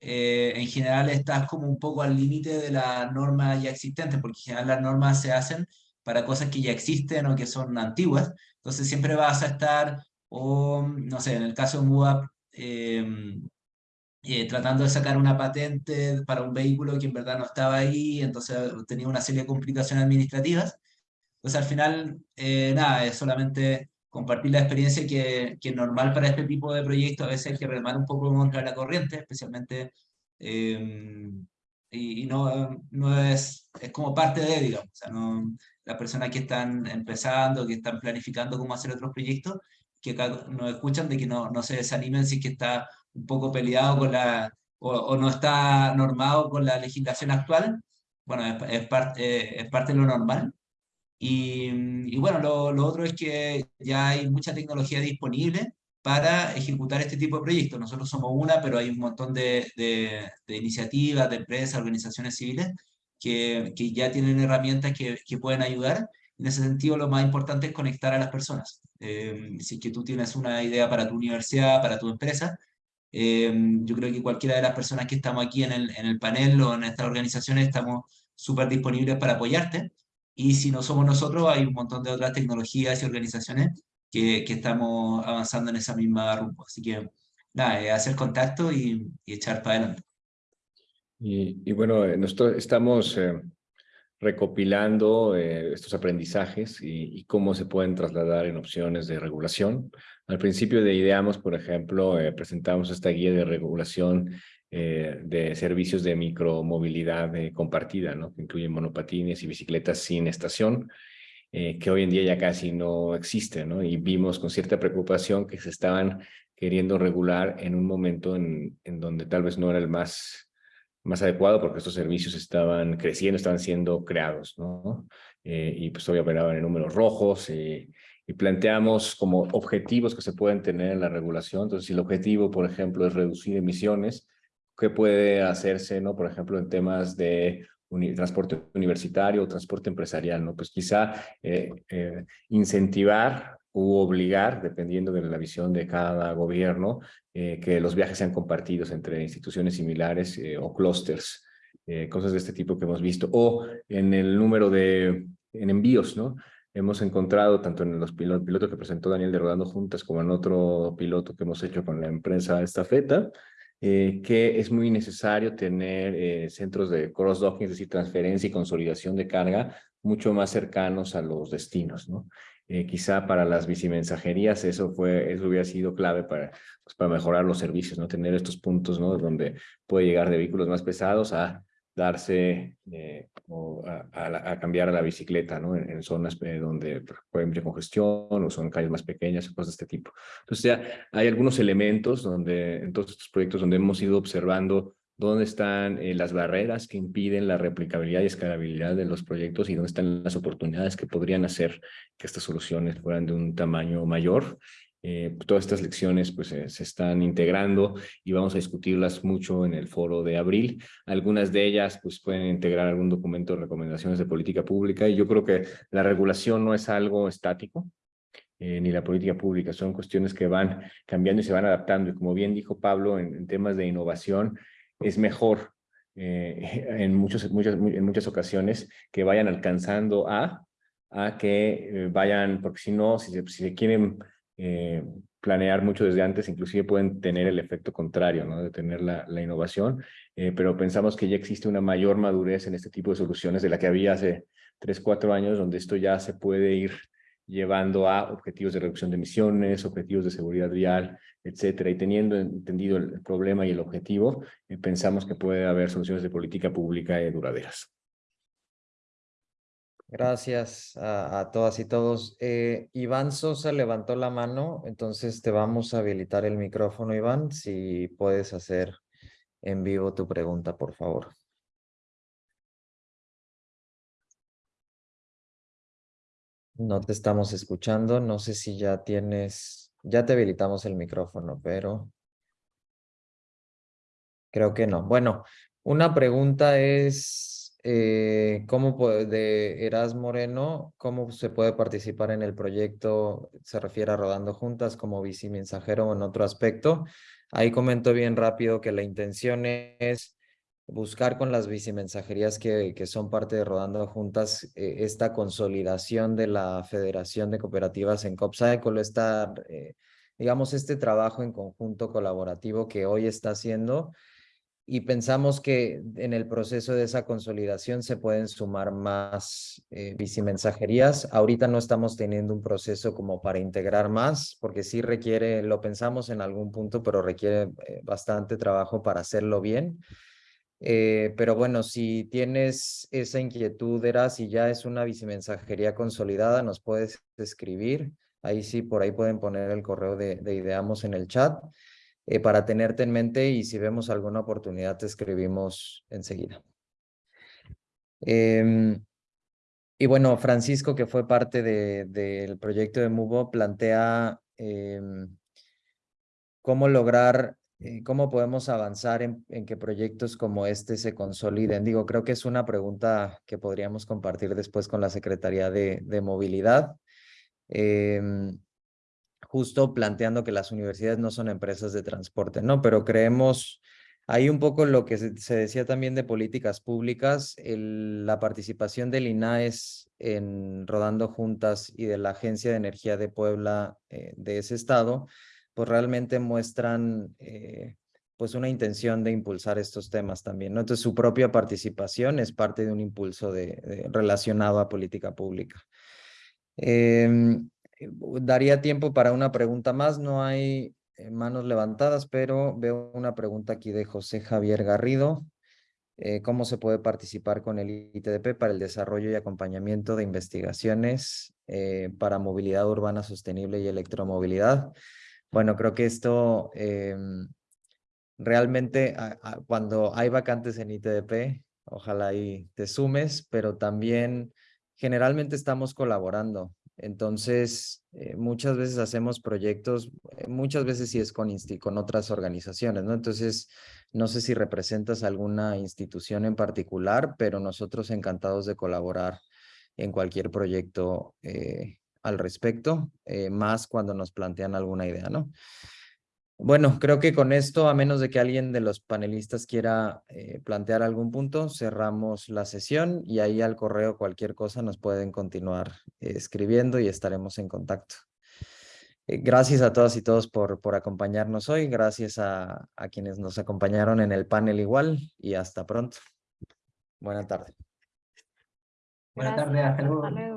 eh, en general estás como un poco al límite de la norma ya existente, porque en general las normas se hacen para cosas que ya existen o que son antiguas, entonces siempre vas a estar, o no sé, en el caso de MUAP, em, eh, tratando de sacar una patente para un vehículo que en verdad no estaba ahí, entonces tenía una serie de complicaciones administrativas. Entonces al final, eh, nada, es solamente compartir la experiencia que, que, es normal para este tipo de proyectos, a veces hay que remar un poco contra la corriente, especialmente, em, y, y, no, no es, es como parte de, digamos, o sea, no, las personas que están empezando, que están planificando cómo hacer otros proyectos, que acá nos escuchan de que no, no se desanimen si es que está un poco peleado con la, o, no está normado con la legislación actual, bueno, es, es, parte, es parte de lo normal. Y, y bueno, lo, lo, otro es que ya hay mucha tecnología disponible para ejecutar este tipo de proyectos. Nosotros somos una, pero hay un montón de, iniciativas, de empresas, organizaciones civiles que, ya tienen herramientas que, que, pueden ayudar. En ese sentido, lo más importante es conectar a las personas. Eh, si es que tú tienes una idea para tu universidad, para tu empresa, eh, yo creo que cualquiera de las personas que estamos aquí en el, en el panel o en estas organizaciones estamos súper disponibles para apoyarte. Y si no somos nosotros, hay un montón de otras tecnologías y organizaciones que, que estamos avanzando en esa misma rumbo. Así que, nada, hacer contacto y, y echar para adelante. Y, y bueno, eh, nosotros estamos eh, recopilando eh, estos aprendizajes y, y, cómo se pueden trasladar en opciones de regulación. Al principio de Ideamos, por ejemplo, eh, presentamos esta guía de regulación eh, de servicios de micromovilidad compartida, ¿no? que incluyen monopatines y bicicletas sin estación, que hoy en día ya casi no existe, ¿no? y vimos con cierta preocupación que se estaban queriendo regular en un momento en, en donde tal vez no era el más más adecuado porque estos servicios estaban creciendo, estaban siendo creados, ¿no? Eh, y pues hoy operaban en números rojos eh, y planteamos como objetivos que se pueden tener en la regulación. Entonces, si el objetivo, por ejemplo, es reducir emisiones, qué puede hacerse, ¿no? Por ejemplo, en temas de transporte universitario o transporte empresarial, ¿no? Pues quizá eh, eh, incentivar u obligar, dependiendo de la visión de cada gobierno, eh, que los viajes sean compartidos entre instituciones similares o clústeres, cosas de este tipo que hemos visto, o en el número de en envíos, ¿no? Hemos encontrado tanto en los pilotos que presentó Daniel de Rodando Juntas como en otro piloto que hemos hecho con la empresa Estafeta, eh, que es muy necesario tener eh, centros de cross-docking, es decir, transferencia y consolidación de carga mucho más cercanos a los destinos, ¿no? Eh, quizá para las bicimensajerías eso, fue, eso hubiera sido clave para, pues, para mejorar los servicios, ¿no? Tener estos puntos, ¿no? Donde puede llegar de vehículos más pesados a darse eh, o a, cambiar a la bicicleta, ¿no? En, zonas eh, donde puede haber congestión o son calles más pequeñas, cosas de este tipo. Entonces ya hay algunos elementos donde, en todos estos proyectos donde hemos ido observando dónde están eh, las barreras que impiden la replicabilidad y escalabilidad de los proyectos y dónde están las oportunidades que podrían hacer que estas soluciones fueran de un tamaño mayor eh, todas estas lecciones pues eh, se están integrando y vamos a discutirlas mucho en el foro de abril. Algunas de ellas pues pueden integrar algún documento de recomendaciones de política pública y yo creo que la regulación no es algo estático, eh, ni la política pública, son cuestiones que van cambiando y se van adaptando y como bien dijo Pablo en, temas de innovación es mejor [LAUGHS] en, muchos, muchas, en muchas ocasiones que vayan alcanzando a, a que vayan, porque si no, si si se quieren eh, planear mucho desde antes, inclusive pueden tener el efecto contrario, ¿no? de tener la, innovación, eh, pero pensamos que ya existe una mayor madurez en este tipo de soluciones de la que había hace tres, cuatro años, donde esto ya se puede ir llevando a objetivos de reducción de emisiones, objetivos de seguridad vial, etcétera, y teniendo entendido el problema y el objetivo, eh, pensamos que puede haber soluciones de política pública duraderas. Gracias a, todas y todos. Eh, Iván Sosa levantó la mano, entonces te vamos a habilitar el micrófono, Iván, si puedes hacer en vivo tu pregunta, por favor. No te estamos escuchando, no sé si ya tienes, ya te habilitamos el micrófono, pero creo que no. Bueno, una pregunta es eh, ¿cómo de Eras Moreno, cómo se puede participar en el proyecto? Se refiere a Rodando Juntas como mensajero o en otro aspecto. Ahí comento bien rápido que la intención es buscar con las bicimensajerías que, que son parte de Rodando Juntas eh, esta consolidación de la Federación de Cooperativas en COPSAECOL, esta, eh, digamos, este trabajo en conjunto colaborativo que hoy está haciendo y pensamos que en el proceso de esa consolidación se pueden sumar más eh, bicimensajerías. Ahorita no estamos teniendo un proceso como para integrar más, porque sí requiere, lo pensamos en algún punto, pero requiere eh, bastante trabajo para hacerlo bien. Eh, pero bueno, si tienes esa inquietud, era si ya es una bicimensajería consolidada, nos puedes escribir. Ahí sí, por ahí pueden poner el correo de, de Ideamos en el chat. Eh, para tenerte en mente y si vemos alguna oportunidad te escribimos enseguida. Em, y bueno, Francisco, que fue parte del proyecto de MUBO, plantea em, cómo lograr, eh, cómo podemos avanzar en, que proyectos como este se consoliden. Digo, creo que es una pregunta que podríamos compartir después con la Secretaría de, de Movilidad. Em, justo planteando que las universidades no son empresas de transporte, ¿no? Pero creemos, hay un poco lo que se, decía también de políticas públicas, la participación del INAES en Rodando Juntas y de la Agencia de Energía de Puebla eh, de ese estado, pues realmente muestran eh, pues una intención de impulsar estos temas también, ¿no? Entonces su propia participación es parte de un impulso de, relacionado a política pública. Eh, daría tiempo para una pregunta más, no hay eh, manos levantadas, pero veo una pregunta aquí de José Javier Garrido. Eh, ¿Cómo se puede participar con el ITDP para el desarrollo y acompañamiento de investigaciones para movilidad urbana sostenible y electromovilidad? Bueno, creo que esto em, realmente cuando hay vacantes en ITDP, ojalá y te sumes, pero también generalmente estamos colaborando Entonces, eh, muchas veces hacemos proyectos, eh, muchas veces sí es con, con otras organizaciones, ¿no? Entonces, no sé si representas alguna institución en particular, pero nosotros encantados de colaborar en cualquier proyecto eh, al respecto, más cuando nos plantean alguna idea, ¿no? Bueno, creo que con esto, a menos de que alguien de los panelistas quiera eh, plantear algún punto, cerramos la sesión y ahí al correo cualquier cosa nos pueden continuar eh, escribiendo y estaremos en contacto. Eh, Gracias a todas y todos por, por acompañarnos hoy. Gracias a, a quienes nos acompañaron en el panel igual y hasta pronto. Buena tarde. Buenas tardes, hasta luego. luego.